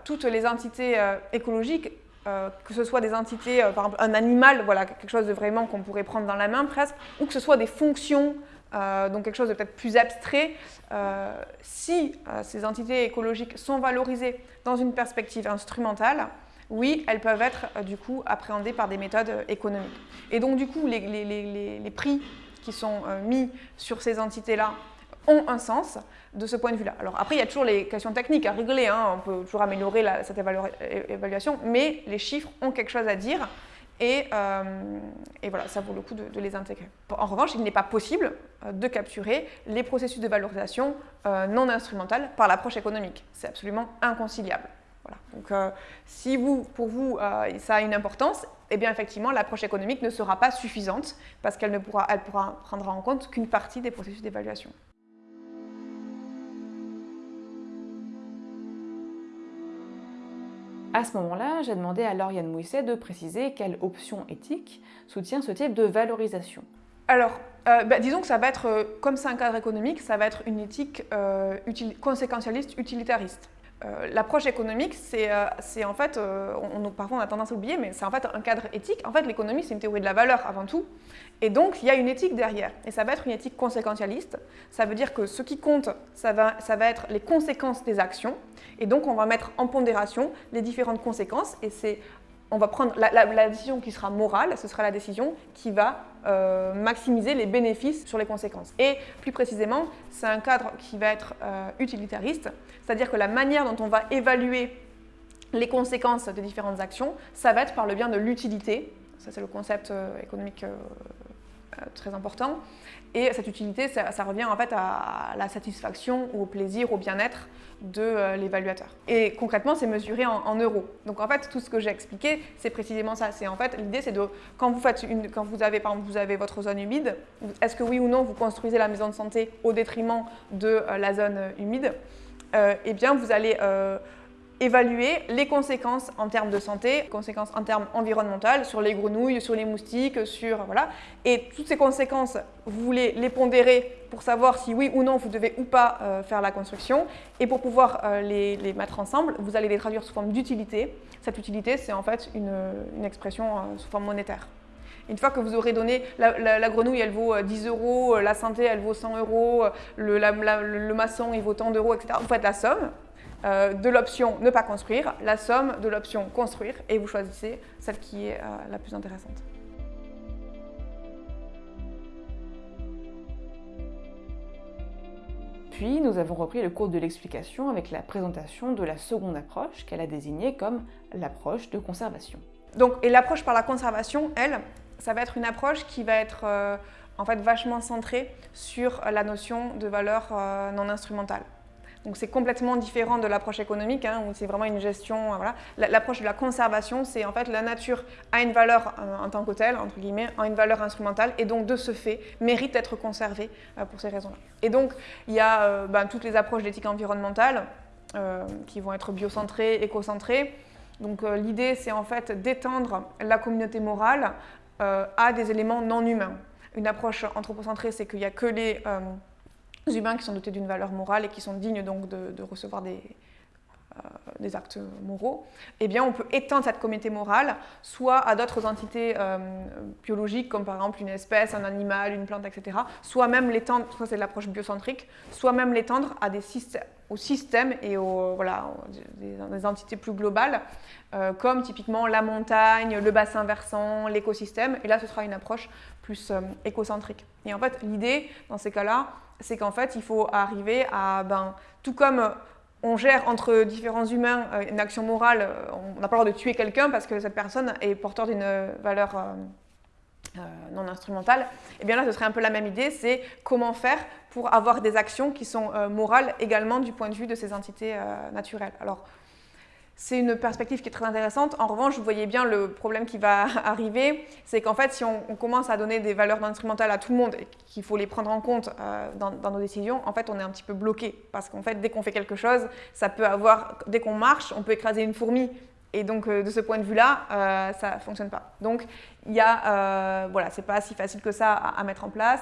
toutes les entités écologiques euh, que ce soit des entités, euh, par exemple un animal, voilà, quelque chose de vraiment qu'on pourrait prendre dans la main presque, ou que ce soit des fonctions, euh, donc quelque chose de peut-être plus abstrait, si ces entités écologiques sont valorisées dans une perspective instrumentale, oui, elles peuvent être du coup appréhendées par des méthodes économiques. Et donc du coup, les, prix qui sont mis sur ces entités-là ont un sens de ce point de vue-là. Alors après, il y a toujours les questions techniques à régler, hein. on peut toujours améliorer cette évaluation, mais les chiffres ont quelque chose à dire et, euh, voilà, ça vaut le coup de, les intégrer. En revanche, il n'est pas possible euh, de capturer les processus de valorisation euh, non instrumentales par l'approche économique. C'est absolument inconciliable. Voilà. Donc si vous, pour vous ça a une importance, eh bien effectivement l'approche économique ne sera pas suffisante parce qu'elle ne pourra, elle pourra prendre en compte qu'une partie des processus d'évaluation. À ce moment-là, j'ai demandé à Lauriane Mouisset de préciser quelle option éthique soutient ce type de valorisation. Alors, euh, bah, disons que ça va être, euh, comme c'est un cadre économique, ça va être une éthique euh, conséquentialiste utilitariste. Euh, l'approche économique, c'est en fait, on, parfois on a tendance à oublier, mais c'est en fait un cadre éthique. En fait, l'économie, c'est une théorie de la valeur avant tout. Et donc, il y a une éthique derrière. Et ça va être une éthique conséquentialiste. Ça veut dire que ce qui compte, ça va, ça va être les conséquences des actions. Et donc, on va mettre en pondération les différentes conséquences. Et c'est on va prendre la, décision qui sera morale, ce sera la décision qui va euh, maximiser les bénéfices sur les conséquences. Et plus précisément, c'est un cadre qui va être euh, utilitariste, c'est-à-dire que la manière dont on va évaluer les conséquences des différentes actions, ça va être par le bien de l'utilité, ça c'est le concept euh, économique très important, et cette utilité, ça, revient en fait à la satisfaction ou au plaisir, au bien-être de euh, l'évaluateur. Et concrètement, c'est mesuré en, euros. Donc en fait, tout ce que j'ai expliqué, c'est précisément ça. C'est en fait l'idée, c'est de quand vous faites quand vous avez par exemple vous avez votre zone humide, est-ce que oui ou non vous construisez la maison de santé au détriment de euh, la zone humide euh, Eh bien, vous allez évaluer les conséquences en termes de santé, conséquences en termes environnementaux sur les grenouilles, sur les moustiques, sur voilà. Et toutes ces conséquences, vous voulez les pondérer pour savoir si oui ou non vous devez ou pas euh, faire la construction. Et pour pouvoir euh, les, mettre ensemble, vous allez les traduire sous forme d'utilité. Cette utilité, c'est en fait une, expression euh, sous forme monétaire. Une fois que vous aurez donné, la, grenouille elle vaut 10 euros, la santé elle vaut 100 euros, le, le maçon il vaut tant d'euros, etc. Vous faites la somme, euh, de l'option ne pas construire, la somme de l'option construire et vous choisissez celle qui est euh, la plus intéressante. Puis nous avons repris le cours de l'explication avec la présentation de la seconde approche qu'elle a désignée comme l'approche de conservation. Donc, et l'approche par la conservation, elle, ça va être une approche qui va être euh, en fait vachement centrée sur la notion de valeur non instrumentale. Donc c'est complètement différent de l'approche économique, hein, où c'est vraiment une gestion. Euh. L'approche de la conservation, c'est en fait la nature a une valeur euh, en tant que telle, entre guillemets, a une valeur instrumentale, et donc de ce fait, mérite d'être conservée euh, pour ces raisons-là. Et donc il y a ben, toutes les approches d'éthique environnementale qui vont être biocentrées, écocentrées. Donc l'idée, c'est en fait d'étendre la communauté morale à des éléments non humains. Une approche anthropocentrée, c'est qu'il n'y a que les humains qui sont dotés d'une valeur morale et qui sont dignes donc de, recevoir des, euh, des, actes moraux, eh bien on peut étendre cette communauté morale soit à d'autres entités euh, biologiques comme par exemple une espèce, un animal, une plante, etc. Soit même l'étendre, ça c'est l'approche biocentrique, soit même l'étendre à des systèmes, aux systèmes et aux, voilà, des, entités plus globales euh, comme typiquement la montagne, le bassin versant, l'écosystème. Et là ce sera une approche plus écocentrique. Et en fait l'idée dans ces cas-là, c'est qu'en fait, il faut arriver à, ben, tout comme on gère entre différents humains euh, une action morale, euh, on n'a pas le droit de tuer quelqu'un parce que cette personne est porteur d'une valeur euh, non instrumentale, et eh bien là, ce serait un peu la même idée, c'est comment faire pour avoir des actions qui sont morales également du point de vue de ces entités naturelles. Alors, c'est une perspective qui est très intéressante. En revanche, vous voyez bien le problème qui va (laughs) arriver, c'est qu'en fait, si on, commence à donner des valeurs instrumentales à tout le monde et qu'il faut les prendre en compte euh, dans, nos décisions, en fait, on est un petit peu bloqué. Parce qu'en fait, dès qu'on fait quelque chose, ça peut avoir, dès qu'on marche, on peut écraser une fourmi Et donc, de ce point de vue-là, ça ne fonctionne pas. Donc, il y a, voilà, c'est pas si facile que ça à, mettre en place.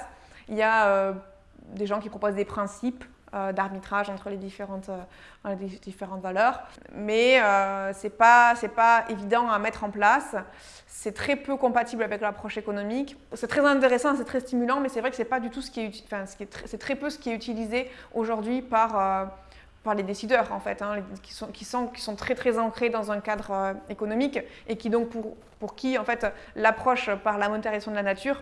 Il y a des gens qui proposent des principes d'arbitrage entre les différentes, les différentes valeurs. Mais euh, ce n'est pas, pas évident à mettre en place c'est très peu compatible avec l'approche économique. C'est très intéressant, c'est très stimulant, mais c'est vrai que c'est pas du tout ce qui est, enfin, c'est très peu ce qui est utilisé aujourd'hui par, euh, par les décideurs en fait, hein, qui, sont, qui, sont, qui sont très très ancrés dans un cadre euh, économique et qui donc pour, pour qui en fait l'approche par la monétarisation de la nature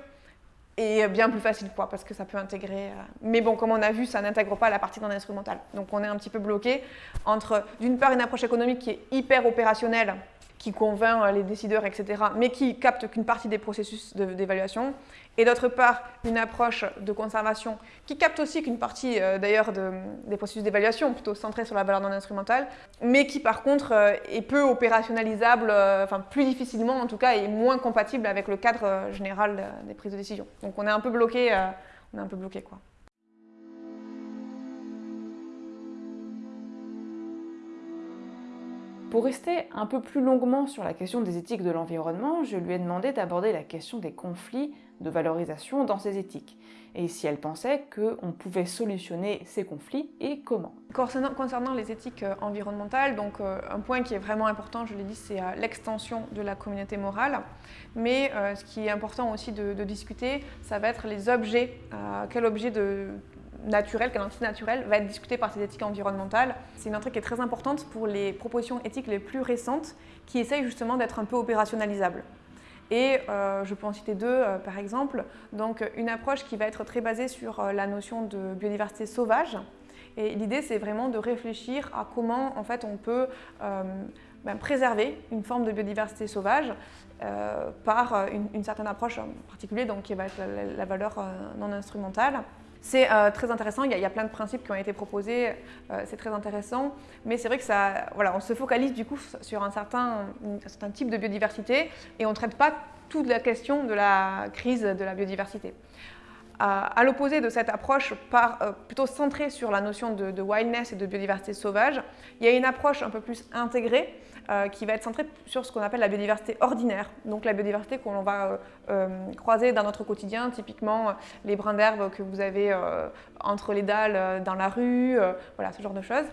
est bien plus facile quoi, parce que ça peut intégrer. Euh, mais bon, comme on a vu, ça n'intègre pas la partie dans l'instrumental. Donc on est un petit peu bloqué entre d'une part une approche économique qui est hyper opérationnelle qui convainc euh, les décideurs, etc., mais qui capte qu'une partie des processus d'évaluation, et d'autre part une approche de conservation qui capte aussi qu'une partie euh, d'ailleurs des processus d'évaluation, plutôt centrée sur la valeur non instrumentale, mais qui par contre euh, est peu opérationnalisable, enfin plus difficilement en tout cas, et moins compatible avec le cadre général des prises de décision. Donc on est un peu bloqué, on est un peu bloqué quoi. Pour rester un peu plus longuement sur la question des éthiques de l'environnement, je lui ai demandé d'aborder la question des conflits de valorisation dans ces éthiques, et si elle pensait qu'on pouvait solutionner ces conflits et comment. Concernant, les éthiques euh, environnementales, donc euh, un point qui est vraiment important, je l'ai dit, c'est euh, l'extension de la communauté morale, mais ce qui est important aussi de, discuter, ça va être les objets, quel objet de, naturel, quelle entité naturelle va être discutée par ces éthiques environnementales. C'est une entrée qui est très importante pour les propositions éthiques les plus récentes qui essayent justement d'être un peu opérationnalisables. Et euh, je peux en citer deux euh, par exemple. Donc une approche qui va être très basée sur euh, la notion de biodiversité sauvage. Et l'idée c'est vraiment de réfléchir à comment en fait on peut ben, préserver une forme de biodiversité sauvage par une, certaine approche en particulier, donc qui va être la valeur non instrumentale. C'est euh, très intéressant, il y, a, plein de principes qui ont été proposés, euh, c'est très intéressant, mais c'est vrai que ça, voilà, on se focalise du coup sur un certain, type de biodiversité et on ne traite pas toute la question de la crise de la biodiversité. À, l'opposé de cette approche euh, plutôt centrée sur la notion de, wildness et de biodiversité sauvage, il y a une approche un peu plus intégrée euh, qui va être centrée sur ce qu'on appelle la biodiversité ordinaire, donc la biodiversité qu'on va euh, croiser dans notre quotidien, typiquement les brins d'herbe que vous avez entre les dalles dans la rue, voilà, ce genre de choses.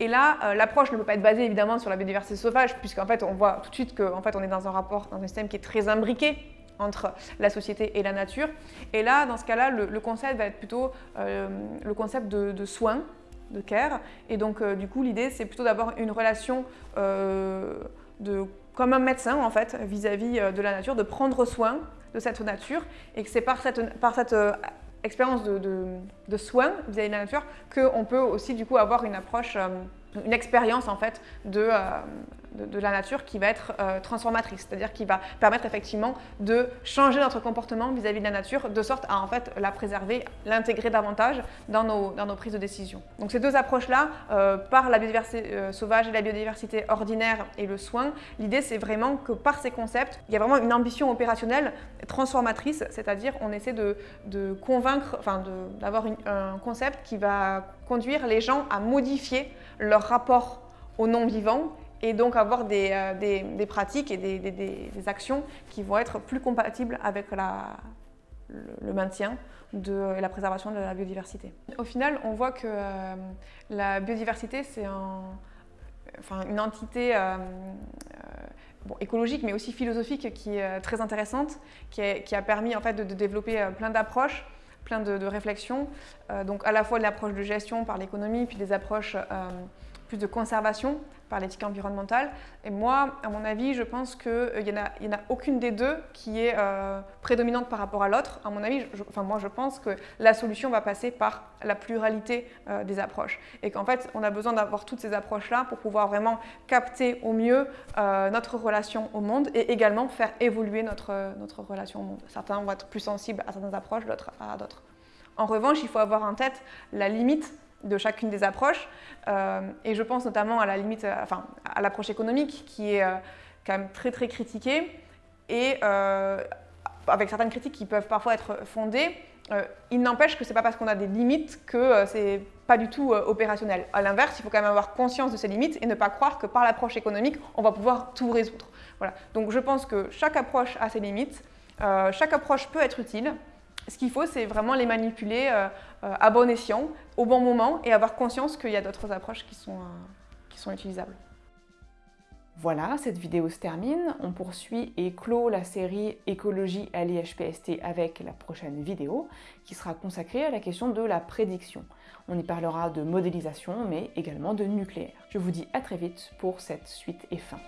Et là, l'approche ne peut pas être basée évidemment sur la biodiversité sauvage, puisqu'en fait, on voit tout de suite qu'en fait, on est dans un rapport, dans un système qui est très imbriqué, entre la société et la nature. Et là, dans ce cas-là, le, concept va être plutôt euh, le concept de, soins, de care. Et donc, euh, du coup, l'idée, c'est plutôt d'avoir une relation euh, de, comme un médecin, en fait, vis-à-vis de la nature, de prendre soin de cette nature. Et que c'est par cette, par cette expérience de, de, soins vis-à-vis de la nature qu'on peut aussi, du coup, avoir une approche, une expérience, en fait, de de, la nature qui va être euh, transformatrice, c'est-à-dire qui va permettre effectivement de changer notre comportement vis-à-vis de la nature, de sorte à en fait la préserver, l'intégrer davantage dans nos, dans nos prises de décision. Donc ces deux approches-là, euh, par la biodiversité euh, sauvage et la biodiversité ordinaire et le soin, l'idée c'est vraiment que par ces concepts, il y a vraiment une ambition opérationnelle transformatrice, c'est-à-dire on essaie de, de convaincre, enfin d'avoir un concept qui va conduire les gens à modifier leur rapport au non-vivant et donc avoir des, euh, des, pratiques et des, des, actions qui vont être plus compatibles avec la, le, maintien et la préservation de la biodiversité. Au final, on voit que euh, la biodiversité, c'est un, enfin, une entité euh, bon, écologique, mais aussi philosophique qui est très intéressante, qui, qui a permis en fait, de, développer plein d'approches plein de, de réflexions, donc à la fois l'approche de gestion par l'économie, puis des approches plus de conservation par l'éthique environnementale. Et moi, à mon avis, je pense qu'il euh, n'y en, a, aucune des deux qui est euh, prédominante par rapport à l'autre. À mon avis, enfin, moi, je pense que la solution va passer par la pluralité euh, des approches. Et qu'en fait, on a besoin d'avoir toutes ces approches-là pour pouvoir vraiment capter au mieux notre relation au monde et également faire évoluer notre, notre relation au monde. Certains vont être plus sensibles à certaines approches, d'autres à d'autres. En revanche, il faut avoir en tête la limite de chacune des approches. Euh, et je pense notamment à la limite, euh, enfin, à l'approche économique qui est euh, quand même très très critiquée et avec certaines critiques qui peuvent parfois être fondées, il n'empêche que ce n'est pas parce qu'on a des limites que c'est pas du tout opérationnel. À l'inverse, il faut quand même avoir conscience de ces limites et ne pas croire que par l'approche économique, on va pouvoir tout résoudre. Voilà. Donc je pense que chaque approche a ses limites, chaque approche peut être utile. Ce qu'il faut, c'est vraiment les manipuler à bon escient, au bon moment, et avoir conscience qu'il y a d'autres approches qui sont, sont utilisables. Voilà, cette vidéo se termine. On poursuit et clôt la série écologie à l'IHPST avec la prochaine vidéo qui sera consacrée à la question de la prédiction. On y parlera de modélisation mais également de nucléaire. Je vous dis à très vite pour cette suite et fin.